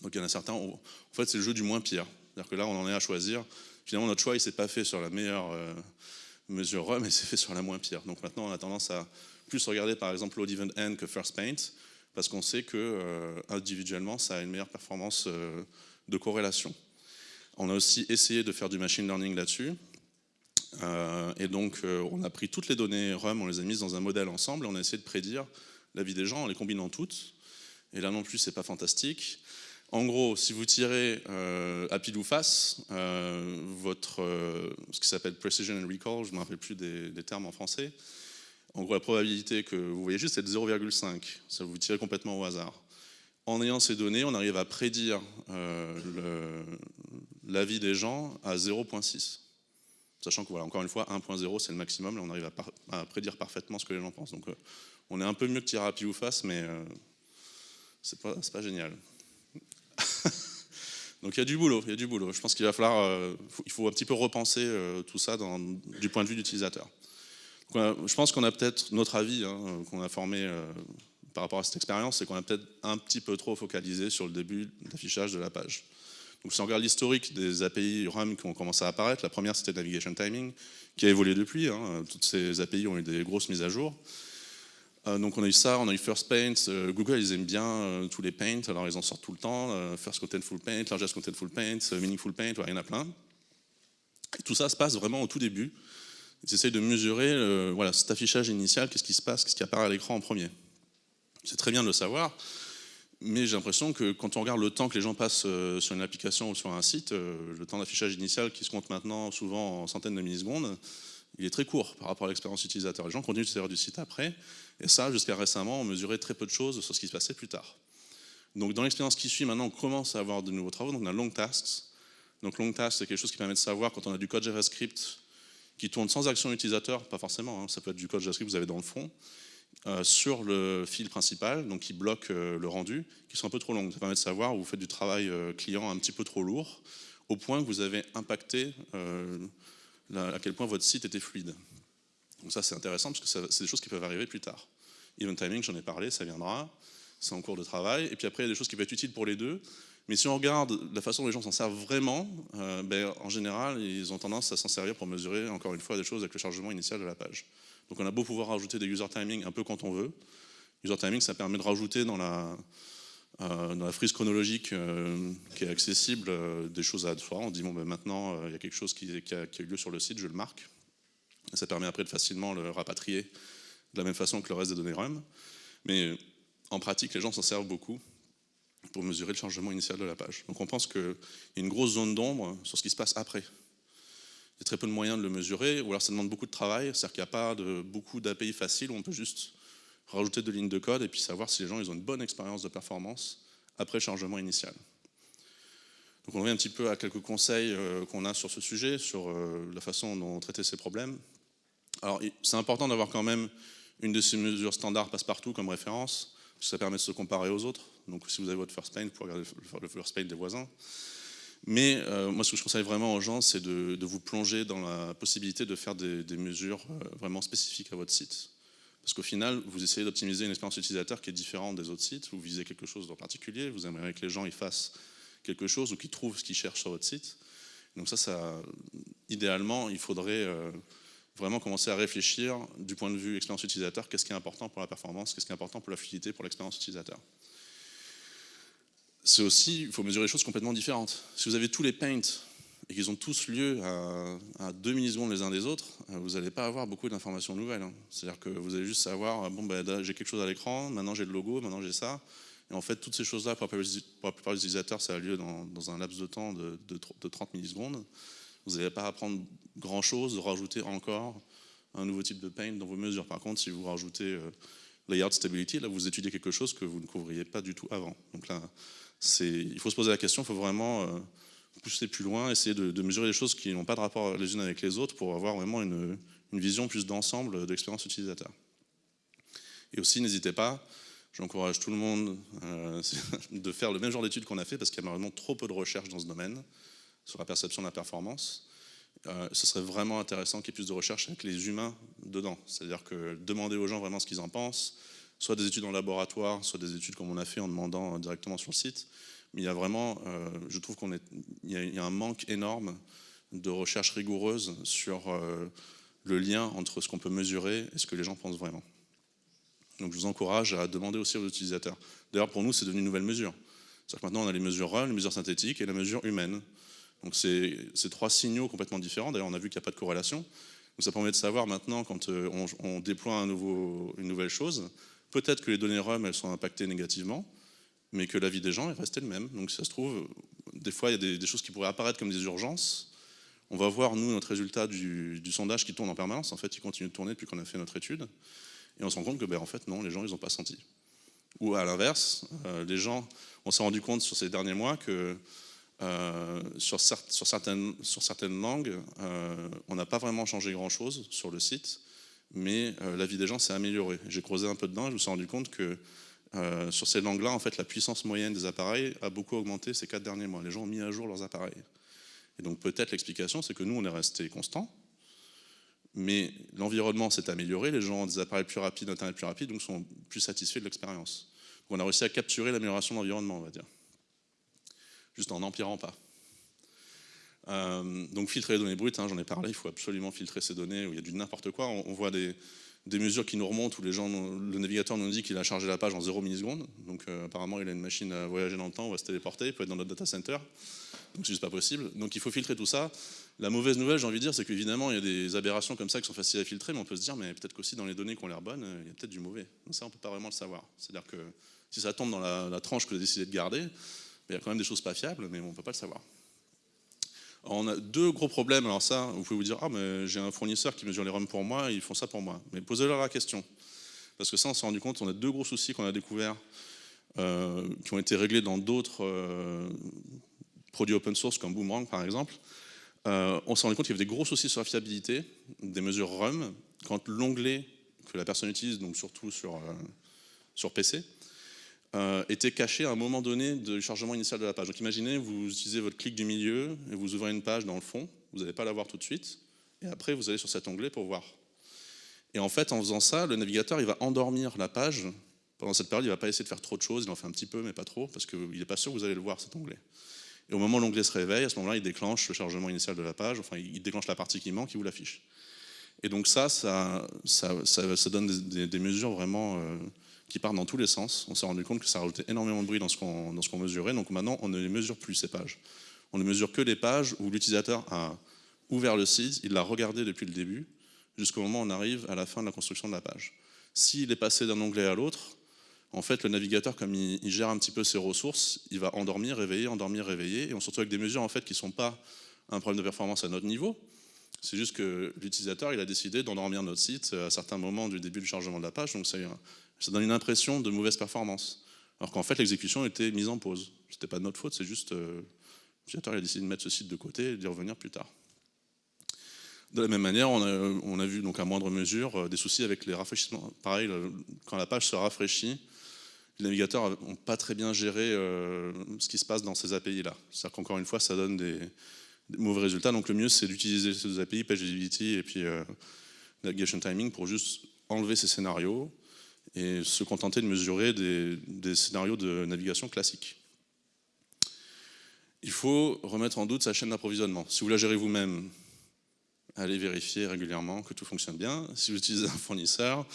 Speaker 1: Donc il y en a certains, en fait c'est le jeu du moins pire. C'est-à-dire que là on en est à choisir. Finalement notre choix il s'est pas fait sur la meilleure euh, mesure mais c'est fait sur la moins pire. Donc maintenant on a tendance à plus regarder par exemple Load Event End que First Paint, parce qu'on sait que euh, individuellement, ça a une meilleure performance euh, de corrélation. On a aussi essayé de faire du machine learning là-dessus. Euh, et donc, euh, on a pris toutes les données RUM, on les a mises dans un modèle ensemble, et on a essayé de prédire la vie des gens en les combinant toutes. Et là non plus, c'est pas fantastique. En gros, si vous tirez euh, à pile ou face, votre, ce qui s'appelle precision and recall, je ne me rappelle plus des, termes en français, en gros, la probabilité que vous voyez juste, c'est de 0,5. Ça vous tirez complètement au hasard. En ayant ces données, on arrive à prédire la vie des gens à 0,6. Sachant que, voilà, encore une fois, 1.0, c'est le maximum. Là, on arrive à, prédire parfaitement ce que les gens pensent. Donc, euh, on est un peu mieux que pile ou face, mais euh, c'est pas, génial. Donc il y a du boulot, il y a du boulot. Je pense qu'il va falloir, euh, il faut un petit peu repenser euh, tout ça du point de vue d'utilisateur. Je pense qu'on a peut-être notre avis hein, qu'on a formé par rapport à cette expérience, c'est qu'on a peut-être un petit peu trop focalisé sur le début d'affichage de la page. Si on regarde l'historique des API RUM qui ont commencé à apparaître, la première c'était Navigation Timing, qui a évolué depuis. Hein. Toutes ces API ont eu des grosses mises à jour. Euh, donc on a eu ça, on a eu First Paint, euh, Google ils aiment bien euh, tous les paints, alors ils en sortent tout le temps, First Contentful Paint, Largest Contentful Paint, Meaningful Paint, il y en a plein. Tout ça se passe vraiment au tout début. Ils essayent de mesurer voilà, cet affichage initial, qu'est-ce qui se passe, qu'est-ce qui apparaît à l'écran en premier. C'est très bien de le savoir, mais j'ai l'impression que quand on regarde le temps que les gens passent sur une application ou sur un site, le temps d'affichage initial qui se compte maintenant souvent en centaines de millisecondes, il est très court par rapport à l'expérience utilisateur. Les gens continuent de se servir du site après, et ça, jusqu'à récemment, on mesurait très peu de choses sur ce qui se passait plus tard. Donc dans l'expérience qui suit, maintenant, on commence à avoir de nouveaux travaux, donc on a long tasks. Donc long tasks, c'est quelque chose qui permet de savoir quand on a du code JavaScript qui tourne sans action utilisateur, pas forcément, hein, ça peut être du code JavaScript que vous avez dans le fond, euh, sur le fil principal, donc qui bloque euh, le rendu, qui sont un peu trop longues. Ça permet de savoir où vous faites du travail euh, client un petit peu trop lourd, au point que vous avez impacté à quel point votre site était fluide. Donc ça c'est intéressant parce que c'est des choses qui peuvent arriver plus tard. Event timing, j'en ai parlé, ça viendra, c'est en cours de travail. Et puis après, il y a des choses qui peuvent être utiles pour les deux. Mais si on regarde la façon dont les gens s'en servent vraiment, euh, ben, en général, ils ont tendance à s'en servir pour mesurer, encore une fois, des choses avec le chargement initial de la page. Donc on a beau pouvoir rajouter des user timing un peu quand on veut. User timing, ça permet de rajouter dans la, euh, frise chronologique euh, qui est accessible euh, des choses à soi. On dit, bon, ben, maintenant, il y a quelque chose qui, a, eu lieu sur le site, je le marque. Ça permet après de facilement le rapatrier de la même façon que le reste des données RUM. Mais en pratique, les gens s'en servent beaucoup pour mesurer le chargement initial de la page. Donc on pense qu'il y a une grosse zone d'ombre sur ce qui se passe après. Il y a très peu de moyens de le mesurer, ou alors ça demande beaucoup de travail, c'est-à-dire qu'il n'y a pas beaucoup d'API faciles où on peut juste rajouter deux lignes de code et puis savoir si les gens ils ont une bonne expérience de performance après chargement initial. Donc on revient un petit peu à quelques conseils euh, qu'on a sur ce sujet, sur euh, la façon dont traiter ces problèmes. Alors c'est important d'avoir quand même une de ces mesures standards passe-partout comme référence, parce que ça permet de se comparer aux autres. Donc si vous avez votre first paint, vous pouvez regarder le first paint des voisins. Mais euh, moi ce que je conseille vraiment aux gens, c'est de, vous plonger dans la possibilité de faire des, mesures vraiment spécifiques à votre site. Parce qu'au final, vous essayez d'optimiser une expérience utilisateur qui est différente des autres sites, vous visez quelque chose en particulier, vous aimeriez que les gens y fassent quelque chose ou qu'ils trouvent ce qu'ils cherchent sur votre site. Donc ça, ça idéalement, il faudrait euh, vraiment commencer à réfléchir du point de vue expérience utilisateur, qu'est-ce qui est important pour la performance, qu'est-ce qui est important pour la fluidité, pour l'expérience utilisateur? C'est aussi, il faut mesurer des choses complètement différentes. Si vous avez tous les paints et qu'ils ont tous lieu à, 2 millisecondes les uns des autres, euh, vous n'allez pas avoir beaucoup d'informations nouvelles. Hein. C'est-à-dire que vous allez juste savoir, euh, bon, ben, j'ai quelque chose à l'écran, maintenant j'ai le logo, maintenant j'ai ça. Et en fait, toutes ces choses-là, pour, la plupart des utilisateurs, ça a lieu dans, un laps de temps de, de, de 30 millisecondes. Vous n'allez pas apprendre grand-chose, rajouter encore un nouveau type de paint dans vos mesures. Par contre, si vous rajoutez euh, layout stability, là, vous étudiez quelque chose que vous ne couvriez pas du tout avant. Donc là, il faut se poser la question, il faut vraiment pousser plus loin, essayer de, mesurer les choses qui n'ont pas de rapport les unes avec les autres pour avoir vraiment une, vision plus d'ensemble de l'expérience utilisateur. Et aussi, n'hésitez pas, j'encourage tout le monde euh, de faire le même genre d'études qu'on a fait parce qu'il y a malheureusement trop peu de recherches dans ce domaine sur la perception de la performance. Euh, ce serait vraiment intéressant qu'il y ait plus de recherches avec les humains dedans. C'est-à-dire que demander aux gens vraiment ce qu'ils en pensent, soit des études en laboratoire, soit des études comme on a fait en demandant directement sur le site, mais il y a vraiment, euh, je trouve qu'il y, y, a un manque énorme de recherche rigoureuse sur euh, le lien entre ce qu'on peut mesurer et ce que les gens pensent vraiment. Donc je vous encourage à demander aussi aux utilisateurs. D'ailleurs, pour nous, c'est devenu une nouvelle mesure. C'est-à-dire que maintenant, on a les mesures RUM, les mesures synthétiques et la mesure humaine. Donc c'est trois signaux complètement différents. D'ailleurs, on a vu qu'il n'y a pas de corrélation. Donc ça permet de savoir maintenant, quand euh, on, déploie une nouvelle chose, peut-être que les données RUM, elles sont impactées négativement, mais que la vie des gens est restée le même. Donc ça se trouve, des fois, il y a des, choses qui pourraient apparaître comme des urgences, on va voir, nous, notre résultat du, sondage qui tourne en permanence. En fait, il continue de tourner depuis qu'on a fait notre étude. Et on se rend compte que, ben, en fait, non, les gens, ils n'ont pas senti. Ou à l'inverse, euh, les gens, on s'est rendu compte sur ces derniers mois que euh, sur, sur, certaines, sur, certaines, langues, euh, on n'a pas vraiment changé grand-chose sur le site, mais la vie des gens s'est améliorée. J'ai creusé un peu dedans et je me suis rendu compte que sur ces langues-là, en fait, la puissance moyenne des appareils a beaucoup augmenté ces quatre derniers mois. Les gens ont mis à jour leurs appareils. Et donc peut-être l'explication, c'est que nous, on est resté constant, mais l'environnement s'est amélioré, les gens ont des appareils plus rapides, Internet plus rapide, donc sont plus satisfaits de l'expérience. On a réussi à capturer l'amélioration de l'environnement, on va dire. Juste en n'empirant pas. Euh, donc filtrer les données brutes, hein, j'en ai parlé, il faut absolument filtrer ces données où il y a du n'importe quoi. On, voit des, mesures qui nous remontent où les gens, le navigateur nous dit qu'il a chargé la page en 0 millisecondes. Donc euh, apparemment il a une machine à voyager dans le temps, on va se téléporter, il peut être dans notre data center. Donc c'est juste pas possible. Donc il faut filtrer tout ça. La mauvaise nouvelle, j'ai envie de dire, c'est qu'évidemment, il y a des aberrations comme ça qui sont faciles à filtrer, mais on peut se dire, mais peut-être qu'aussi dans les données qui ont l'air bonnes, il y a peut-être du mauvais. Donc ça, on peut pas vraiment le savoir. C'est-à-dire que si ça tombe dans la, tranche que vous avez décidé de garder, il y a quand même des choses pas fiables, mais on peut pas le savoir. On a deux gros problèmes. Alors ça, vous pouvez vous dire, ah, mais j'ai un fournisseur qui mesure les ROM pour moi, ils font ça pour moi. Mais posez-leur la question. Parce que ça, on s'est rendu compte, on a deux gros soucis qu'on a découverts, euh, qui ont été réglés dans d'autres euh, produits open source comme Boomerang par exemple, euh, on s'est rendu compte qu'il y avait des gros soucis sur la fiabilité des mesures RUM quand l'onglet que la personne utilise, donc surtout sur, sur PC, euh, était caché à un moment donné du chargement initial de la page. Donc imaginez, vous utilisez votre clic du milieu et vous ouvrez une page dans le fond, vous n'allez pas la voir tout de suite, et après vous allez sur cet onglet pour voir. Et en fait, en faisant ça, le navigateur il va endormir la page. Pendant cette période, il ne va pas essayer de faire trop de choses, il en fait un petit peu, mais pas trop, parce qu'il n'est pas sûr que vous allez le voir, cet onglet. Et au moment où l'onglet se réveille, à ce moment-là, il déclenche le chargement initial de la page, enfin, il déclenche la partie qui manque, il vous l'affiche. Et donc ça, ça, ça, donne des, mesures vraiment euh, qui partent dans tous les sens. On s'est rendu compte que ça rajoutait énormément de bruit dans ce qu'on mesurait, donc maintenant, on ne les mesure plus, ces pages. On ne mesure que les pages où l'utilisateur a ouvert le site, il l'a regardé depuis le début, jusqu'au moment où on arrive à la fin de la construction de la page. S'il est passé d'un onglet à l'autre, en fait, le navigateur, comme il, gère un petit peu ses ressources, il va endormir, réveiller, endormir, réveiller, et on se retrouve avec des mesures en fait, qui ne sont pas un problème de performance à notre niveau, c'est juste que l'utilisateur il a décidé d'endormir notre site à certains moments du début du chargement de la page, donc ça, donne une impression de mauvaise performance. Alors qu'en fait, l'exécution était mise en pause. Ce n'était pas de notre faute, c'est juste euh, l'utilisateur a décidé de mettre ce site de côté et d'y revenir plus tard. De la même manière, on a, on a vu donc à moindre mesure euh, des soucis avec les rafraîchissements. Pareil, quand la page se rafraîchit, les navigateurs n'ont pas très bien géré euh, ce qui se passe dans ces API-là. C'est-à-dire qu'encore une fois, ça donne des, mauvais résultats. Donc le mieux, c'est d'utiliser ces API, Page Visibility et puis euh, Navigation Timing pour juste enlever ces scénarios et se contenter de mesurer des, scénarios de navigation classiques. Il faut remettre en doute sa chaîne d'approvisionnement. Si vous la gérez vous-même, allez vérifier régulièrement que tout fonctionne bien. Si vous utilisez un fournisseur,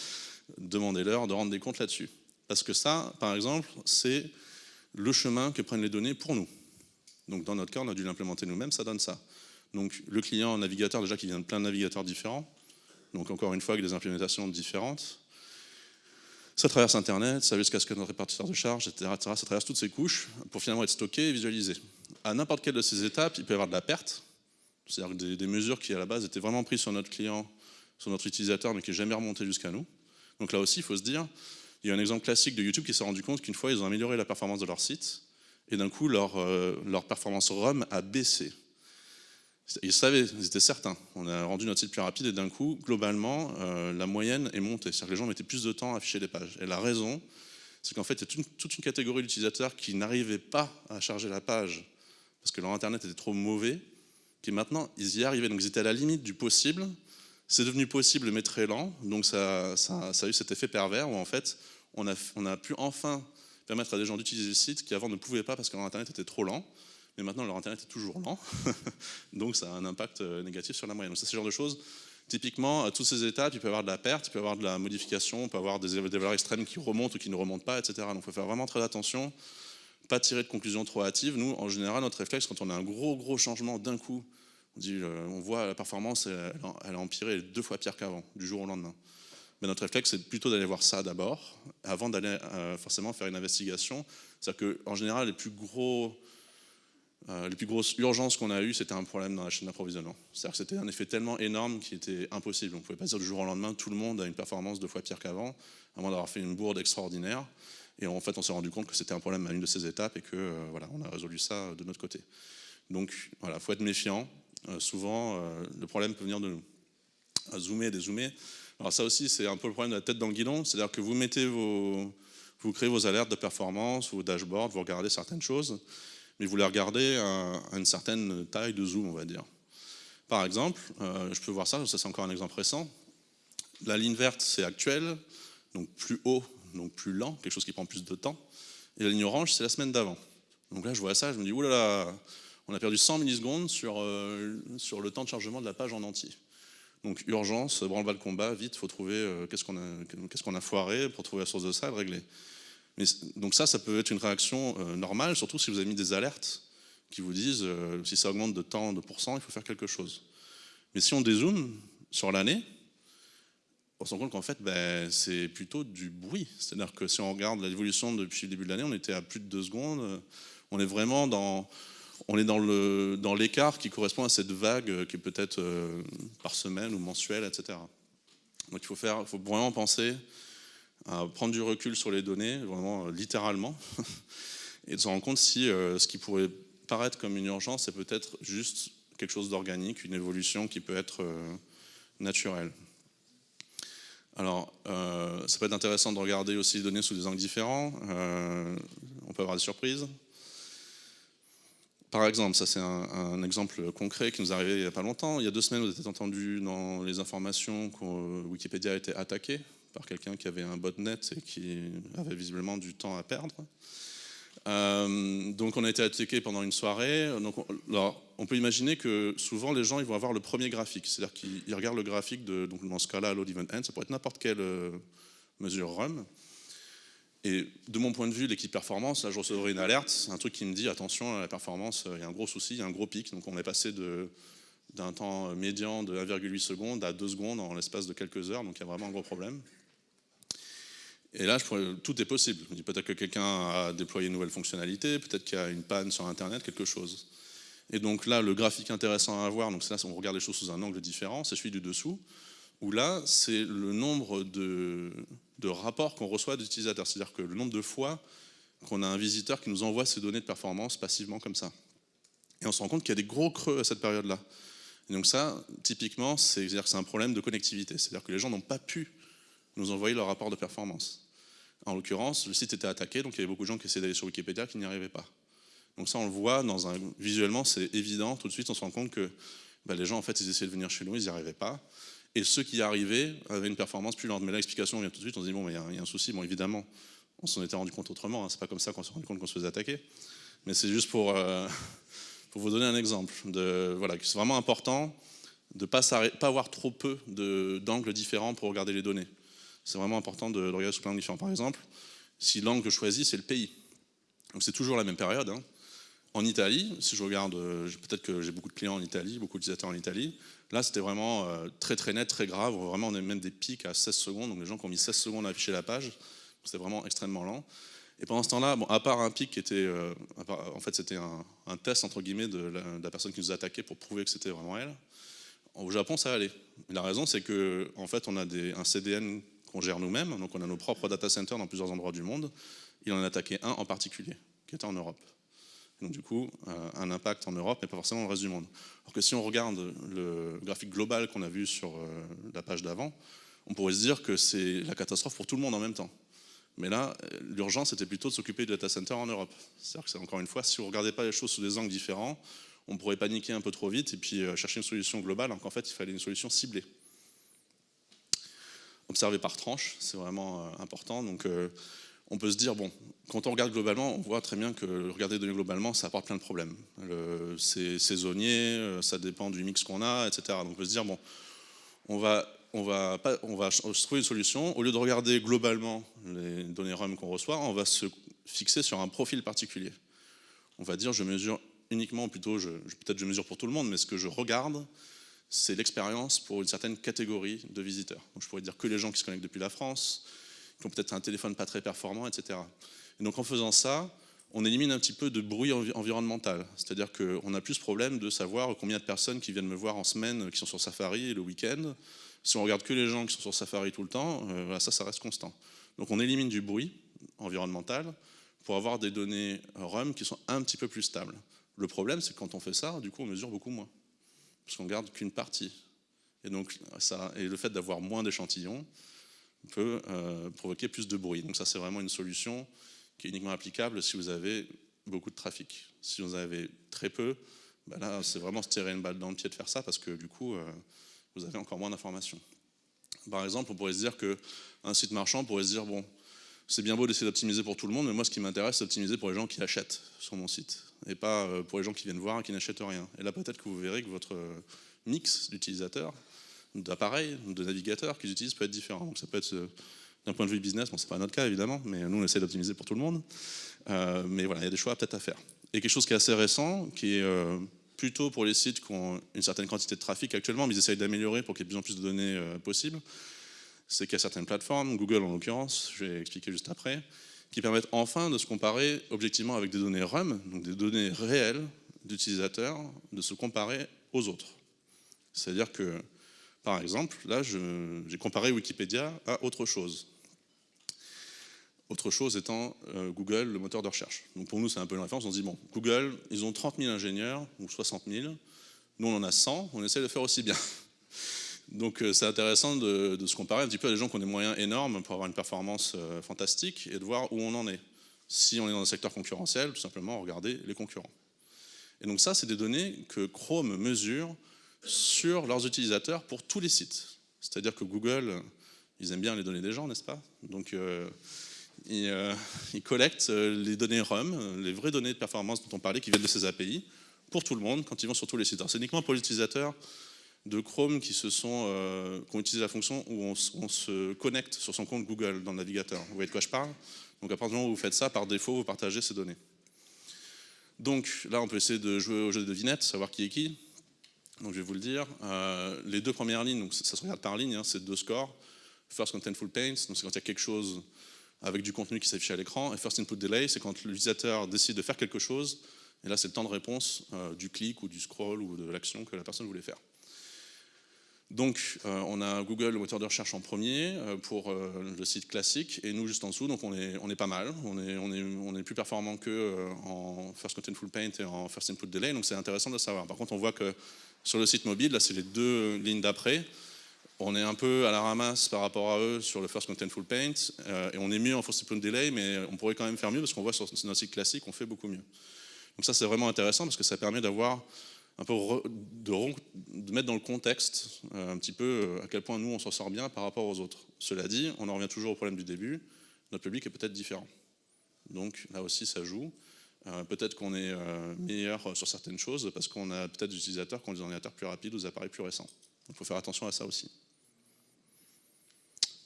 Speaker 1: demandez-leur de rendre des comptes là-dessus. Parce que ça, par exemple, c'est le chemin que prennent les données pour nous. Donc dans notre cas, on a dû l'implémenter nous-mêmes, ça donne ça. Donc le client navigateur, déjà qui vient de plein de navigateurs différents, donc encore une fois avec des implémentations différentes, ça traverse Internet, ça jusqu'à ce que notre répartiteur de charge, etc., Ça traverse toutes ces couches pour finalement être stocké et visualisé. À n'importe quelle de ces étapes, il peut y avoir de la perte, c'est-à-dire des, des, mesures qui à la base étaient vraiment prises sur notre client, sur notre utilisateur, mais qui n'est jamais remonté jusqu'à nous. Donc là aussi, il faut se dire, il y a un exemple classique de YouTube qui s'est rendu compte qu'une fois, ils ont amélioré la performance de leur site, et d'un coup, leur, euh, performance ROM a baissé. Ils savaient, ils étaient certains. On a rendu notre site plus rapide, et d'un coup, globalement, euh, la moyenne est montée. C'est-à-dire que les gens mettaient plus de temps à afficher les pages. Et la raison, c'est qu'en fait, il y a toute une, catégorie d'utilisateurs qui n'arrivaient pas à charger la page parce que leur Internet était trop mauvais, qui maintenant, ils y arrivaient. Donc ils étaient à la limite du possible. C'est devenu possible, mais très lent. Donc ça a eu cet effet pervers où en fait, on a, pu enfin permettre à des gens d'utiliser le site qui avant ne pouvaient pas parce que leur Internet était trop lent. Mais maintenant, leur Internet est toujours lent. donc ça a un impact euh, négatif sur la moyenne. Donc c'est ce genre de choses. Typiquement, à toutes ces étapes, il peut y avoir de la perte, il peut y avoir de la modification, il peut y avoir des, valeurs extrêmes qui remontent ou qui ne remontent pas, etc. Donc il faut faire vraiment très attention pas tirer de conclusions trop hâtives. Nous, en général, notre réflexe, quand on a un gros, gros changement d'un coup, on, dit, euh, on voit la performance, elle, a empiré, deux fois pire qu'avant, du jour au lendemain. Mais notre réflexe, c'est plutôt d'aller voir ça d'abord, avant d'aller euh, forcément faire une investigation. C'est-à-dire qu'en général, les plus gros euh, grosses urgences qu'on a eues, c'était un problème dans la chaîne d'approvisionnement. C'est-à-dire que c'était un effet tellement énorme qu'il était impossible. On ne pouvait pas dire du jour au lendemain, tout le monde a une performance deux fois pire qu'avant, à moins d'avoir fait une bourde extraordinaire. Et en fait, on s'est rendu compte que c'était un problème à une de ces étapes et que euh, voilà, on a résolu ça de notre côté. Donc voilà, faut être méfiant. Euh, souvent, le problème peut venir de nous. Zoomer dézoomer. Alors ça aussi, c'est un peu le problème de la tête dans le guidon. C'est-à-dire que vous mettez vos, vous créez vos alertes de performance, vos dashboards, vous regardez certaines choses mais vous les regardez à, une certaine taille de zoom, on va dire. Par exemple, euh, je peux voir ça, ça c'est encore un exemple récent. La ligne verte, c'est actuel, donc plus haut, donc plus lent, quelque chose qui prend plus de temps. Et la ligne orange, c'est la semaine d'avant. Donc là, je vois ça, je me dis, oulala, on a perdu 100 millisecondes euh, sur le temps de chargement de la page en entier. Donc urgence, branle-bas de combat, vite, il faut trouver euh, qu'est-ce qu'on a, foiré pour trouver la source de ça et le régler donc ça, ça peut être une réaction euh, normale, surtout si vous avez mis des alertes qui vous disent euh, si ça augmente de tant de pourcents, il faut faire quelque chose. Mais si on dézoome sur l'année, on se rend compte qu'en fait, ben, c'est plutôt du bruit. C'est-à-dire que si on regarde l'évolution depuis le début de l'année, on était à plus de deux secondes. On est vraiment dans, on est dans, l'écart qui correspond à cette vague qui est peut-être euh, par semaine ou mensuelle, etc. Donc il faut, vraiment penser à prendre du recul sur les données, vraiment euh, littéralement, et de se rendre compte si euh, ce qui pourrait paraître comme une urgence est peut-être juste quelque chose d'organique, une évolution qui peut être euh, naturelle. Alors, ça peut être intéressant de regarder aussi les données sous des angles différents. on peut avoir des surprises. Par exemple, ça c'est un, exemple concret qui nous est arrivé il n'y a pas longtemps. Il y a deux semaines, vous avez entendu dans les informations que Wikipédia a été attaqué par quelqu'un qui avait un botnet et qui avait visiblement du temps à perdre. Euh, donc on a été attaqué pendant une soirée. Donc on, on peut imaginer que souvent les gens ils vont avoir le premier graphique, c'est-à-dire qu'ils regardent le graphique de, donc dans ce cas-là, load event end, ça pourrait être n'importe quelle euh, mesure RUM. Et de mon point de vue, l'équipe performance, là je recevrai une alerte, un truc qui me dit attention, la performance, il y a un gros souci, il y a un gros pic. Donc on est passé d'un temps médian de 1,8 secondes à 2 secondes en l'espace de quelques heures, donc il y a vraiment un gros problème. Et là, tout est possible. Peut-être que quelqu'un a déployé une nouvelle fonctionnalité, peut-être qu'il y a une panne sur Internet, quelque chose. Et donc là, le graphique intéressant à voir, donc là, on regarde les choses sous un angle différent, c'est celui du dessous, où là, c'est le nombre de, rapports qu'on reçoit d'utilisateurs. C'est-à-dire que le nombre de fois qu'on a un visiteur qui nous envoie ces données de performance passivement comme ça. Et on se rend compte qu'il y a des gros creux à cette période-là. Donc ça, typiquement, c'est un problème de connectivité. C'est-à-dire que les gens n'ont pas pu nous envoyer leur rapport de performance. En l'occurrence, le site était attaqué, donc il y avait beaucoup de gens qui essayaient d'aller sur Wikipédia qui n'y arrivaient pas. Donc ça, on le voit, dans un, visuellement, c'est évident. Tout de suite, on se rend compte que bah, les gens, en fait, ils essayaient de venir chez nous, ils n'y arrivaient pas. Et ceux qui y arrivaient avaient une performance plus lente. Mais l'explication vient tout de suite, on se dit, bon, il y, a un souci. Bon, évidemment, on s'en était rendu compte autrement. Hein. C'est pas comme ça qu'on s'est rendu compte qu'on se faisait attaquer. Mais c'est juste pour, euh, vous donner un exemple. Voilà, c'est vraiment important de ne pas, avoir trop peu d'angles différents pour regarder les données c'est vraiment important de, regarder sous plein de différents. Par exemple, si l'angle choisis, c'est le pays. Donc c'est toujours la même période. Hein. En Italie, si je regarde, euh, peut-être que j'ai beaucoup de clients en Italie, beaucoup d'utilisateurs en Italie, là c'était vraiment euh, très très net, très grave. Vraiment, on a même des pics à 16 secondes. Donc les gens qui ont mis 16 secondes à afficher la page, c'était vraiment extrêmement lent. Et pendant ce temps-là, bon, à part un pic qui était, euh, en fait, c'était un, test entre guillemets de la, personne qui nous attaquait pour prouver que c'était vraiment elle. Au Japon, ça allait. la raison, c'est que en fait, on a un CDN qu'on gère nous-mêmes. Donc on a nos propres data centers dans plusieurs endroits du monde. Il en a attaqué un en particulier, qui était en Europe. Donc du coup, euh, un impact en Europe, mais pas forcément dans le reste du monde. Alors que si on regarde le graphique global qu'on a vu sur euh, la page d'avant, on pourrait se dire que c'est la catastrophe pour tout le monde en même temps. Mais là, l'urgence était plutôt de s'occuper du data center en Europe. C'est-à-dire que encore une fois, si vous ne regardez pas les choses sous des angles différents, on pourrait paniquer un peu trop vite et puis euh, chercher une solution globale, alors qu'en fait, il fallait une solution ciblée observer par tranche, c'est vraiment euh, important. Donc euh, on peut se dire, bon, quand on regarde globalement, on voit très bien que regarder les données globalement, ça apporte plein de problèmes. C'est saisonnier, euh, ça dépend du mix qu'on a, etc. Donc on peut se dire, bon, on va, on trouver une solution. Au lieu de regarder globalement les données RUM qu'on reçoit, on va se fixé sur un profil particulier. On va dire, je mesure uniquement, plutôt, peut-être je mesure pour tout le monde, mais ce que je regarde, c'est l'expérience pour une certaine catégorie de visiteurs. Donc je pourrais dire que les gens qui se connectent depuis la France, qui ont peut-être un téléphone pas très performant, etc. Et donc en faisant ça, on élimine un petit peu de bruit environnemental. C'est-à-dire qu'on a plus ce problème de savoir combien de personnes qui viennent me voir en semaine, qui sont sur Safari le week-end. Si on regarde que les gens qui sont sur Safari tout le temps, euh, ça, ça reste constant. Donc on élimine du bruit environnemental pour avoir des données RUM qui sont un petit peu plus stables. Le problème, c'est que quand on fait ça, du coup, on mesure beaucoup moins, parce qu'on garde qu'une partie. Et donc, ça, et le fait d'avoir moins d'échantillons peut euh, provoquer plus de bruit. Donc ça, c'est vraiment une solution qui est uniquement applicable si vous avez beaucoup de trafic. Si vous avez très peu, ben là, c'est vraiment se tirer une balle dans le pied de faire ça, parce que du coup, euh, vous avez encore moins d'informations. Par exemple, on pourrait se dire qu'un site marchand pourrait se dire, bon, c'est bien beau d'essayer d'optimiser pour tout le monde, mais moi, ce qui m'intéresse, c'est d'optimiser pour les gens qui achètent sur mon site, et pas euh, pour les gens qui viennent voir et qui n'achètent rien. Et là, peut-être que vous verrez que votre mix d'utilisateurs, d'appareils, de navigateurs qu'ils utilisent peut être différent. Euh, d'un point de vue business, bon, c'est pas notre cas évidemment, mais nous on essaie d'optimiser pour tout le monde. mais voilà, il y a des choix peut-être à faire. Et quelque chose qui est assez récent, qui est plutôt pour les sites qui ont une certaine quantité de trafic actuellement, mais ils essayent d'améliorer pour qu'il y ait de plus en plus de données possibles, c'est qu'il y a certaines plateformes, Google en l'occurrence, je vais expliquer juste après, qui permettent enfin de se comparer objectivement avec des données RUM, donc des données réelles d'utilisateurs, de se comparer aux autres. C'est-à-dire que, par exemple, là, j'ai comparé Wikipédia à autre chose. Autre chose étant euh, Google, le moteur de recherche. Donc pour nous, c'est un peu une référence. On se dit, bon, Google, ils ont 30 000 ingénieurs, ou 60 000. Nous, on en a 100, on essaie de faire aussi bien. Donc euh, c'est intéressant de, se comparer un petit peu à des gens qui ont des moyens énormes pour avoir une performance euh, fantastique et de voir où on en est. Si on est dans un secteur concurrentiel, tout simplement regarder les concurrents. Et donc ça, c'est des données que Chrome mesure sur leurs utilisateurs pour tous les sites. C'est-à-dire que Google, ils aiment bien les données des gens, n'est-ce pas? Donc euh, ils, collectent les données RUM, les vraies données de performance dont on parlait, qui viennent de ces API, pour tout le monde quand ils vont sur tous les sites. C'est uniquement pour l'utilisateur de Chrome qui, se euh, ont utilisé la fonction où on, se connecte sur son compte Google dans le navigateur. Vous voyez de quoi je parle? Donc à partir du moment où vous faites ça, par défaut, vous partagez ces données. Donc là, on peut essayer de jouer au jeu de devinette, savoir qui est qui. Donc je vais vous le dire. Euh, les deux premières lignes, donc ça se regarde par ligne, hein, c'est deux scores. First Contentful Paint, donc c'est quand il y a quelque chose avec du contenu qui s'affiche à l'écran. Et First Input Delay, c'est quand l'utilisateur décide de faire quelque chose. Et là, c'est le temps de réponse euh, du clic ou du scroll ou de l'action que la personne voulait faire. Donc euh, on a Google, le moteur de recherche en premier euh, pour le site classique et nous juste en dessous, donc on est, on est pas mal, on est, on est, on est plus performant que en First Contentful Paint et en First Input Delay, donc c'est intéressant de savoir. Par contre on voit que sur le site mobile, là c'est les deux lignes d'après, on est un peu à la ramasse par rapport à eux sur le First Contentful Paint et on est mieux en First Input Delay, mais on pourrait quand même faire mieux parce qu'on voit sur notre site classique, on fait beaucoup mieux. Donc ça c'est vraiment intéressant parce que ça permet d'avoir un peu de, mettre dans le contexte euh, un petit peu euh, à quel point nous on s'en sort bien par rapport aux autres. Cela dit, on en revient toujours au problème du début, notre public est peut-être différent. Donc là aussi ça joue. Euh, peut-être qu'on est meilleur sur certaines choses parce qu'on a peut-être des utilisateurs qui ont des ordinateurs plus rapides ou des appareils plus récents. Il faut faire attention à ça aussi.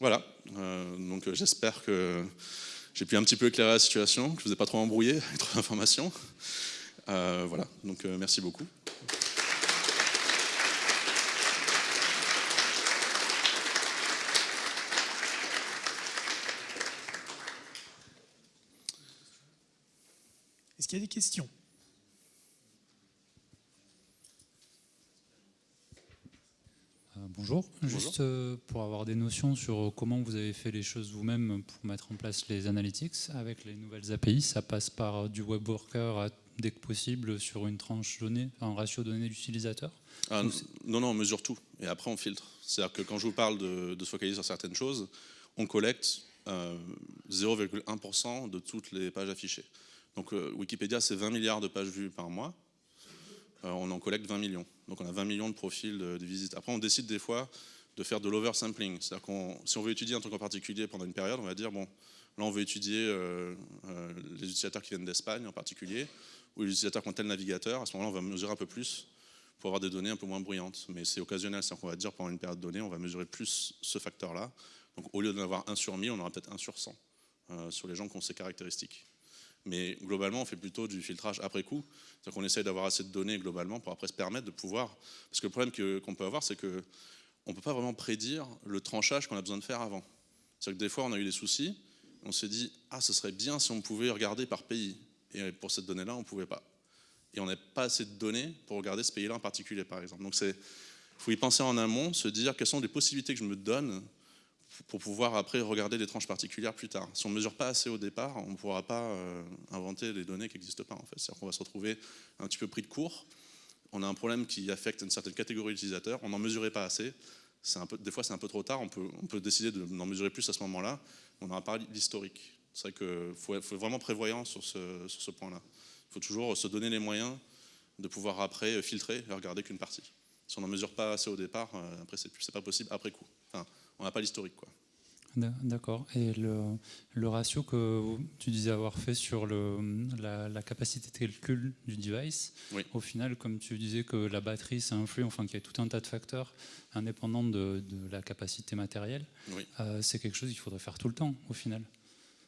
Speaker 1: Voilà, donc j'espère que j'ai pu un petit peu éclairer la situation, que je ne vous ai pas trop embrouillé avec trop d'informations. Euh, voilà, donc euh, merci beaucoup.
Speaker 2: Est-ce qu'il y a des questions?
Speaker 3: Euh, Bonjour, juste pour avoir des notions sur comment vous avez fait les choses vous-même pour mettre en place les analytics avec les nouvelles API, ça passe par du web worker à dès que possible sur une tranche donnée, un ratio donné d'utilisateur?
Speaker 1: Ah, Non, non, on mesure tout et après on filtre. C'est-à-dire que quand je vous parle de, se focaliser sur certaines choses, on collecte 0,1% euh, de toutes les pages affichées. Donc euh, Wikipédia, c'est 20 milliards de pages vues par mois. Euh, on en collecte 20 millions. Donc on a 20 millions de profils de, visites. Après, on décide des fois de faire de l'oversampling. C'est-à-dire qu'on, si on veut étudier un truc en particulier pendant une période, on va dire, bon, là on veut étudier les utilisateurs qui viennent d'Espagne en particulier ou les utilisateurs qui ont tel navigateur, à ce moment-là, on va mesurer un peu plus pour avoir des données un peu moins bruyantes. Mais c'est occasionnel, c'est-à-dire qu'on va dire pendant une période donnée, on va mesurer plus ce facteur-là. Donc au lieu d'en avoir 1 sur 1000, on aura peut-être 1 sur 100 euh, sur les gens qui ont ces caractéristiques. Mais globalement, on fait plutôt du filtrage après coup. C'est-à-dire qu'on essaye d'avoir assez de données globalement pour après se permettre de pouvoir. Parce que le problème qu'on peut avoir, c'est qu'on ne peut pas vraiment prédire le tranchage qu'on a besoin de faire avant. C'est-à-dire que des fois, on a eu des soucis, on s'est dit Ah, ce serait bien si on pouvait regarder par pays. Et pour cette donnée-là, on ne pouvait pas. Et on n'a pas assez de données pour regarder ce pays-là en particulier, par exemple. Donc, il faut y penser en amont, se dire quelles sont les possibilités que je me donne pour pouvoir après regarder des tranches particulières plus tard. Si on ne mesure pas assez au départ, on ne pourra pas euh, inventer des données qui n'existent pas. En fait. C'est-à-dire qu'on va se retrouver un petit peu pris de court. On a un problème qui affecte une certaine catégorie d'utilisateurs. On n'en mesurait pas assez. Des fois, c'est un peu trop tard. On peut, décider d'en mesurer plus à ce moment-là. On n'aura pas l'historique. C'est qu'il faut, vraiment prévoyant sur ce, point-là. Il faut toujours se donner les moyens de pouvoir après filtrer et regarder qu'une partie. Si on n'en mesure pas assez au départ, euh, après, c'est pas possible après coup. On n'a pas l'historique. quoi.
Speaker 3: D'accord. Et le, le, ratio que tu disais avoir fait sur le, la, capacité de calcul du device, au final, comme tu disais que la batterie, ça influe, enfin qu'il y a tout un tas de facteurs indépendants de, de la capacité matérielle, euh, c'est quelque chose qu'il faudrait faire tout le temps, au final.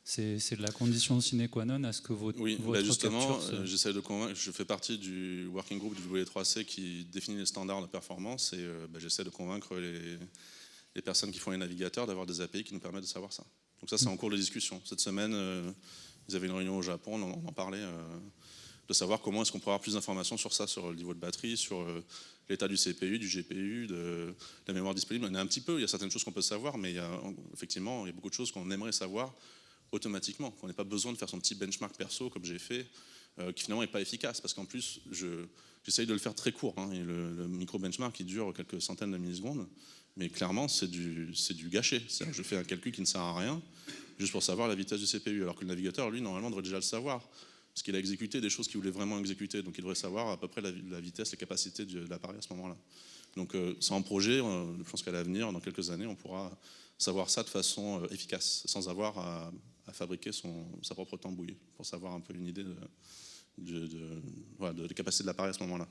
Speaker 3: C'est la condition sine qua non à ce que votre,
Speaker 1: oui, bah justement, euh, j'essaie de convaincre. Je fais partie du working group du W3C qui définit les standards de performance et euh, bah, j'essaie de convaincre les les personnes qui font les navigateurs d'avoir des API qui nous permettent de savoir ça. Donc ça, c'est en cours de discussion. Cette semaine, euh, ils avaient une réunion au Japon, on en, parlait, euh, de savoir comment est-ce qu'on pourrait avoir plus d'informations sur ça, sur le niveau de batterie, sur euh, l'état du CPU, du GPU, de, la mémoire disponible. Il y en a un petit peu, il y a certaines choses qu'on peut savoir, mais il y a, effectivement, il y a beaucoup de choses qu'on aimerait savoir automatiquement, qu'on n'ait pas besoin de faire son petit benchmark perso comme j'ai fait, qui finalement n'est pas efficace, parce qu'en plus, j'essaye de le faire très court. Hein, et le, le micro-benchmark, il dure quelques centaines de millisecondes. Mais clairement, c'est du, du. Je fais un calcul qui ne sert à rien, juste pour savoir la vitesse du CPU, alors que le navigateur, lui, normalement, devrait déjà le savoir, parce qu'il a exécuté des choses qu'il voulait vraiment exécuter, donc il devrait savoir à peu près la, vitesse, la capacité de l'appareil à ce moment-là. Donc euh, c'est un projet, euh, je pense qu'à l'avenir, dans quelques années, on pourra savoir ça de façon euh, efficace, sans avoir à, fabriquer son, sa propre tambouille, pour savoir un peu une idée de, de, de, de capacité de l'appareil à ce moment-là.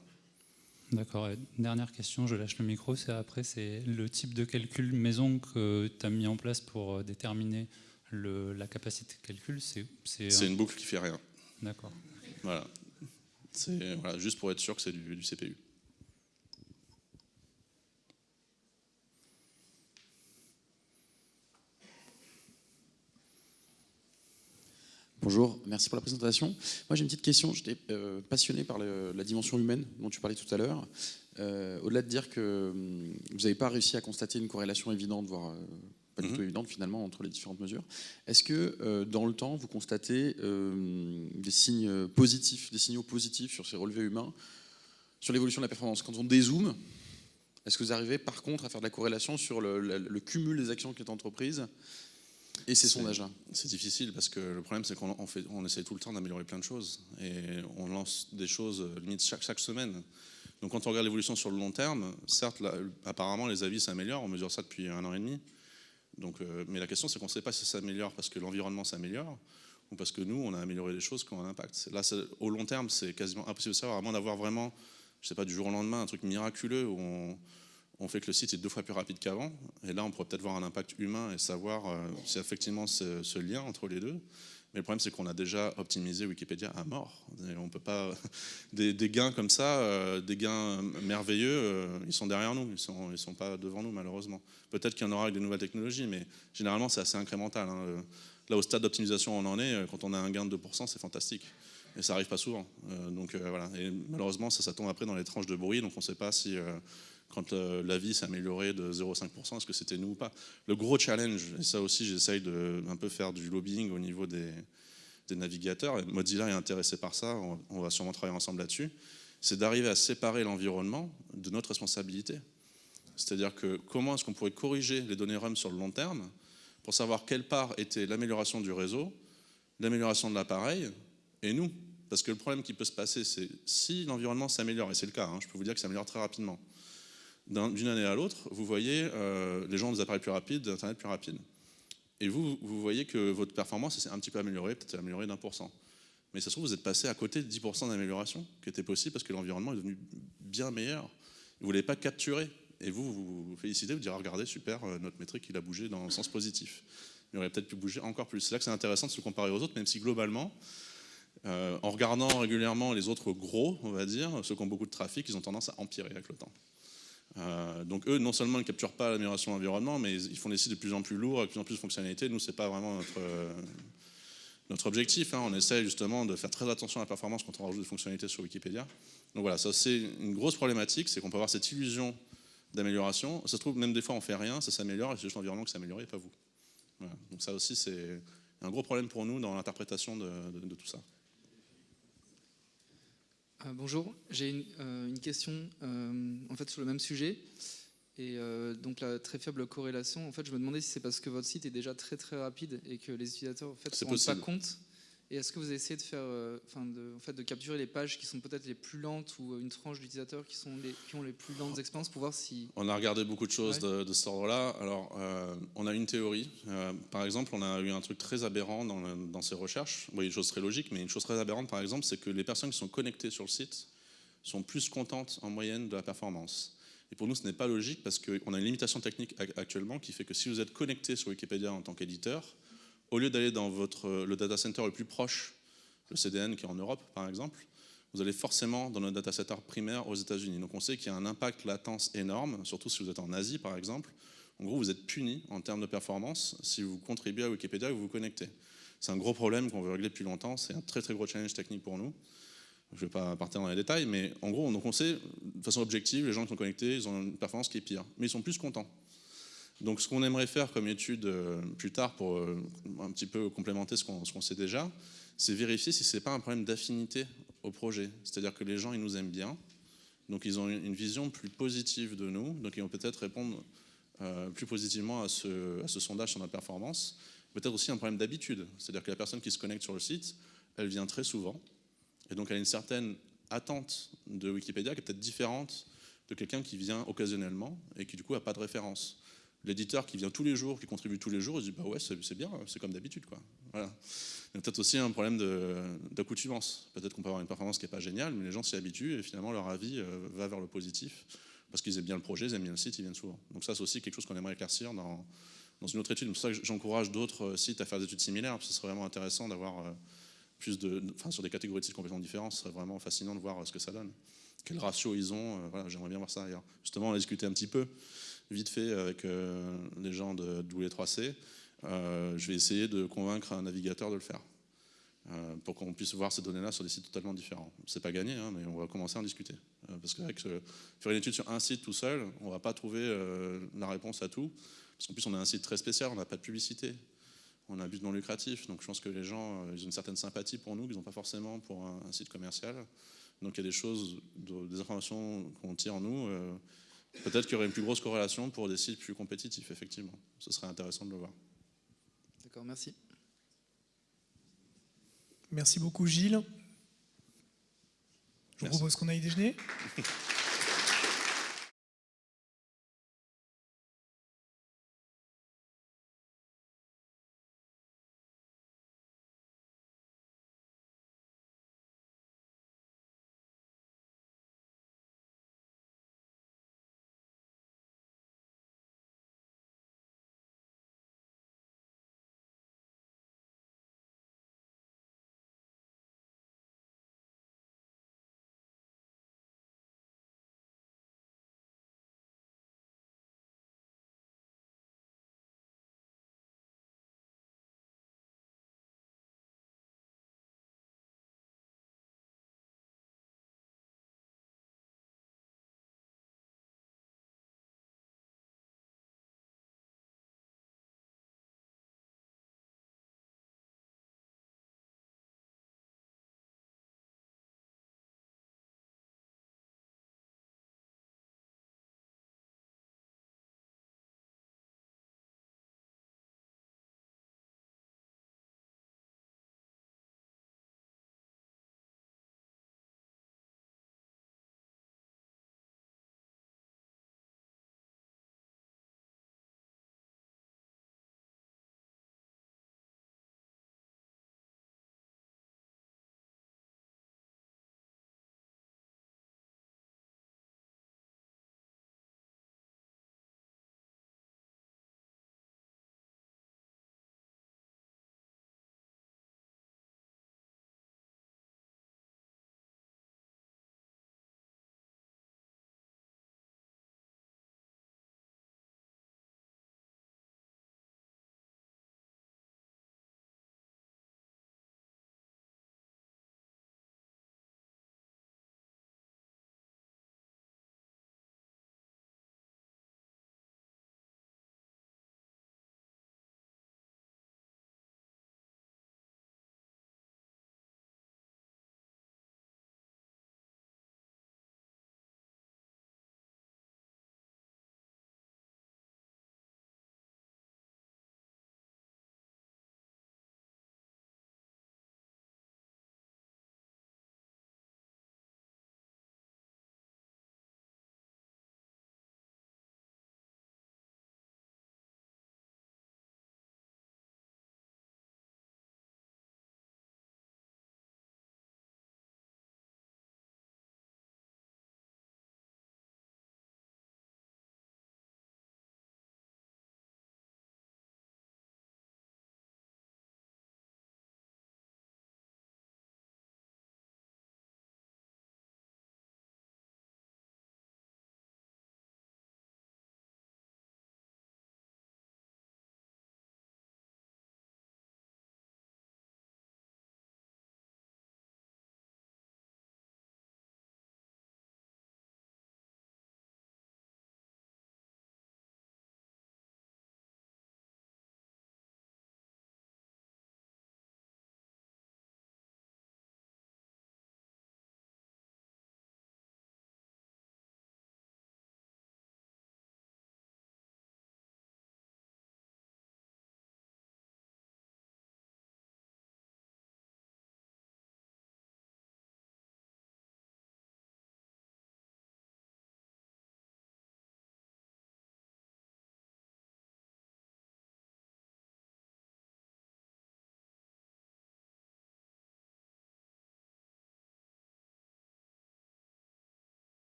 Speaker 3: D'accord. Dernière question, je lâche le micro. C'est après, c'est le type de calcul maison que tu as mis en place pour euh, déterminer le, la capacité de calcul.
Speaker 1: C'est une boucle qui fait rien.
Speaker 3: D'accord.
Speaker 1: Voilà. Juste pour être sûr que c'est du, du CPU.
Speaker 2: Bonjour, merci pour la présentation. Moi j'ai une petite question, j'étais euh, passionné par la dimension humaine dont tu parlais tout à l'heure. Euh, au-delà de dire que hum, vous n'avez pas réussi à constater une corrélation évidente, voire euh, pas du mhm. tout évidente finalement entre les différentes mesures, est-ce que dans le temps vous constatez des signes positifs, des signaux positifs sur ces relevés humains, sur l'évolution de la performance? Quand on dézoome, est-ce que vous arrivez par contre à faire de la corrélation sur le, le cumul des actions qui est entreprises et ces sondages-là
Speaker 1: C'est difficile parce que le problème, c'est qu'on on essaie tout le temps d'améliorer plein de choses. Et on lance des choses limite chaque, chaque semaine. Donc quand on regarde l'évolution sur le long terme, certes, apparemment, les avis s'améliorent. On mesure ça depuis un an et demi. Donc, euh, mais la question, c'est qu'on ne sait pas si ça s'améliore parce que l'environnement s'améliore ou parce que nous, on a amélioré des choses qui ont un impact. Là, au long terme, c'est quasiment impossible de savoir, à moins d'avoir vraiment, je sais pas, du jour au lendemain, un truc miraculeux où on, on fait que le site est deux fois plus rapide qu'avant. Et là, on pourrait peut-être voir un impact humain et savoir euh, si effectivement ce, ce, lien entre les deux. Mais le problème, c'est qu'on a déjà optimisé Wikipédia à mort. Et on peut pas des, gains comme ça, euh, des gains merveilleux, euh, ils sont derrière nous, ils sont, ils sont pas devant nous malheureusement. Peut-être qu'il y en aura avec des nouvelles technologies, mais généralement c'est assez incrémental. Hein. Là, au stade d'optimisation on en est, quand on a un gain de 2%, c'est fantastique. Et ça arrive pas souvent. donc voilà. Et malheureusement, ça, ça tombe après dans les tranches de bruit, donc on ne sait pas si quand euh, la vie s'est améliorée de 0,5%, est-ce que c'était nous ou pas? Le gros challenge, et ça aussi j'essaye de un peu faire du lobbying au niveau des, navigateurs, et Mozilla est intéressé par ça, on, va sûrement travailler ensemble là-dessus, c'est d'arriver à séparer l'environnement de notre responsabilité. C'est-à-dire que comment est-ce qu'on pourrait corriger les données RUM sur le long terme pour savoir quelle part était l'amélioration du réseau, l'amélioration de l'appareil, et nous? Parce que le problème qui peut se passer, c'est si l'environnement s'améliore, et c'est le cas, hein, je peux vous dire que ça s'améliore très rapidement, d'une année à l'autre, vous voyez euh, les gens ont des appareils plus rapides, des Internet plus rapides. Et vous, vous voyez que votre performance s'est un petit peu améliorée, peut-être améliorée d'un pour cent. Mais ça se trouve, vous êtes passé à côté de 10% d'amélioration qui était possible parce que l'environnement est devenu bien meilleur. Vous ne l'avez pas capturé. Et vous, vous vous félicitez, vous direz, regardez, super, euh, notre métrique, il a bougé dans le sens positif. Il aurait peut-être pu bouger encore plus. C'est là que c'est intéressant de se comparer aux autres, même si globalement, en regardant régulièrement les autres gros, on va dire, ceux qui ont beaucoup de trafic, ils ont tendance à empirer avec le temps. Donc eux, non seulement ils ne capturent pas l'amélioration de l'environnement, mais ils font des sites de plus en plus lourds, avec de plus en plus de fonctionnalités. Nous, ce n'est pas vraiment notre, notre objectif. Hein. On essaie justement de faire très attention à la performance quand on rajoute des fonctionnalités sur Wikipédia. Donc voilà, ça c'est une grosse problématique, c'est qu'on peut avoir cette illusion d'amélioration. Ça se trouve, même des fois on fait rien, ça s'améliore, et c'est juste l'environnement qui s'améliore et pas vous. Donc ça aussi c'est un gros problème pour nous dans l'interprétation de, tout ça.
Speaker 4: Euh, bonjour, j'ai une, euh, question euh, en fait sur le même sujet. Et donc la très faible corrélation, en fait, je me demandais si c'est parce que votre site est déjà très très rapide et que les utilisateurs en fait, ne se rendent pas compte et est-ce que vous essayez de faire, euh, enfin de, en fait, de capturer les pages qui sont peut-être les plus lentes ou une tranche d'utilisateurs qui sont les, qui ont les plus lentes expériences pour voir si.
Speaker 1: On a regardé beaucoup de choses de, de, cet ordre-là. Alors, euh, on a une théorie. Euh, par exemple, on a eu un truc très aberrant dans, dans ces recherches. Oui, une chose très logique, mais une chose très aberrante, par exemple, c'est que les personnes qui sont connectées sur le site sont plus contentes en moyenne de la performance. Et pour nous, ce n'est pas logique parce qu'on a une limitation technique actuellement qui fait que si vous êtes connecté sur Wikipédia en tant qu'éditeur, au lieu d'aller dans votre, le data center le plus proche, le CDN qui est en Europe par exemple, vous allez forcément dans notre data center primaire aux États-Unis. Donc on sait qu'il y a un impact latence énorme, surtout si vous êtes en Asie par exemple. En gros, vous êtes puni en termes de performance si vous contribuez à Wikipédia et vous vous connectez. C'est un gros problème qu'on veut régler depuis longtemps. C'est un très très gros challenge technique pour nous. Je ne vais pas partir dans les détails, mais en gros, donc on sait de façon objective, les gens qui sont connectés, ils ont une performance qui est pire. Mais ils sont plus contents. Donc ce qu'on aimerait faire comme étude euh, plus tard pour euh, un petit peu complémenter ce qu'on sait déjà, c'est vérifier si ce n'est pas un problème d'affinité au projet. C'est-à-dire que les gens, ils nous aiment bien, donc ils ont une vision plus positive de nous, donc ils vont peut-être répondre euh, plus positivement à ce, à ce, sondage sur notre performance. Peut-être aussi un problème d'habitude, c'est-à-dire que la personne qui se connecte sur le site, elle vient très souvent, et donc elle a une certaine attente de Wikipédia qui est peut-être différente de quelqu'un qui vient occasionnellement et qui du coup n'a pas de référence l'éditeur qui vient tous les jours, qui contribue tous les jours, il dit bah ouais c'est bien, c'est comme d'habitude quoi. Voilà. Il y a peut-être aussi un problème d'accoutumance. Peut-être qu'on peut avoir une performance qui n'est pas géniale, mais les gens s'y habituent et finalement leur avis euh, va vers le positif parce qu'ils aiment bien le projet, ils aiment bien le site, ils viennent souvent. Donc ça c'est aussi quelque chose qu'on aimerait éclaircir dans, dans une autre étude. C'est pour ça que j'encourage d'autres euh, sites à faire des études similaires, parce que ce serait vraiment intéressant d'avoir euh, plus de, enfin sur des catégories de sites complètement différentes, ce serait vraiment fascinant de voir ce que ça donne. Quel ratio ils ont, voilà, j'aimerais bien voir ça ailleurs. Justement on a discuté un petit peu vite fait avec euh, les gens de W3C. Euh, je vais essayer de convaincre un navigateur de le faire euh, pour qu'on puisse voir ces données-là sur des sites totalement différents. C'est pas gagné, hein, mais on va commencer à en discuter. parce qu'avec faire une étude sur un site tout seul, on va pas trouver la réponse à tout. Parce qu'en plus, on a un site très spécial, on n'a pas de publicité, on a un but non lucratif. Donc je pense que les gens, ils ont une certaine sympathie pour nous qu'ils n'ont pas forcément pour un, site commercial. Donc il y a des choses, des informations qu'on tire en nous Peut-être qu'il y aurait une plus grosse corrélation pour des sites plus compétitifs, effectivement. Ce serait intéressant de le voir.
Speaker 4: D'accord, merci.
Speaker 5: Merci beaucoup Gilles. Je vous propose qu'on aille déjeuner.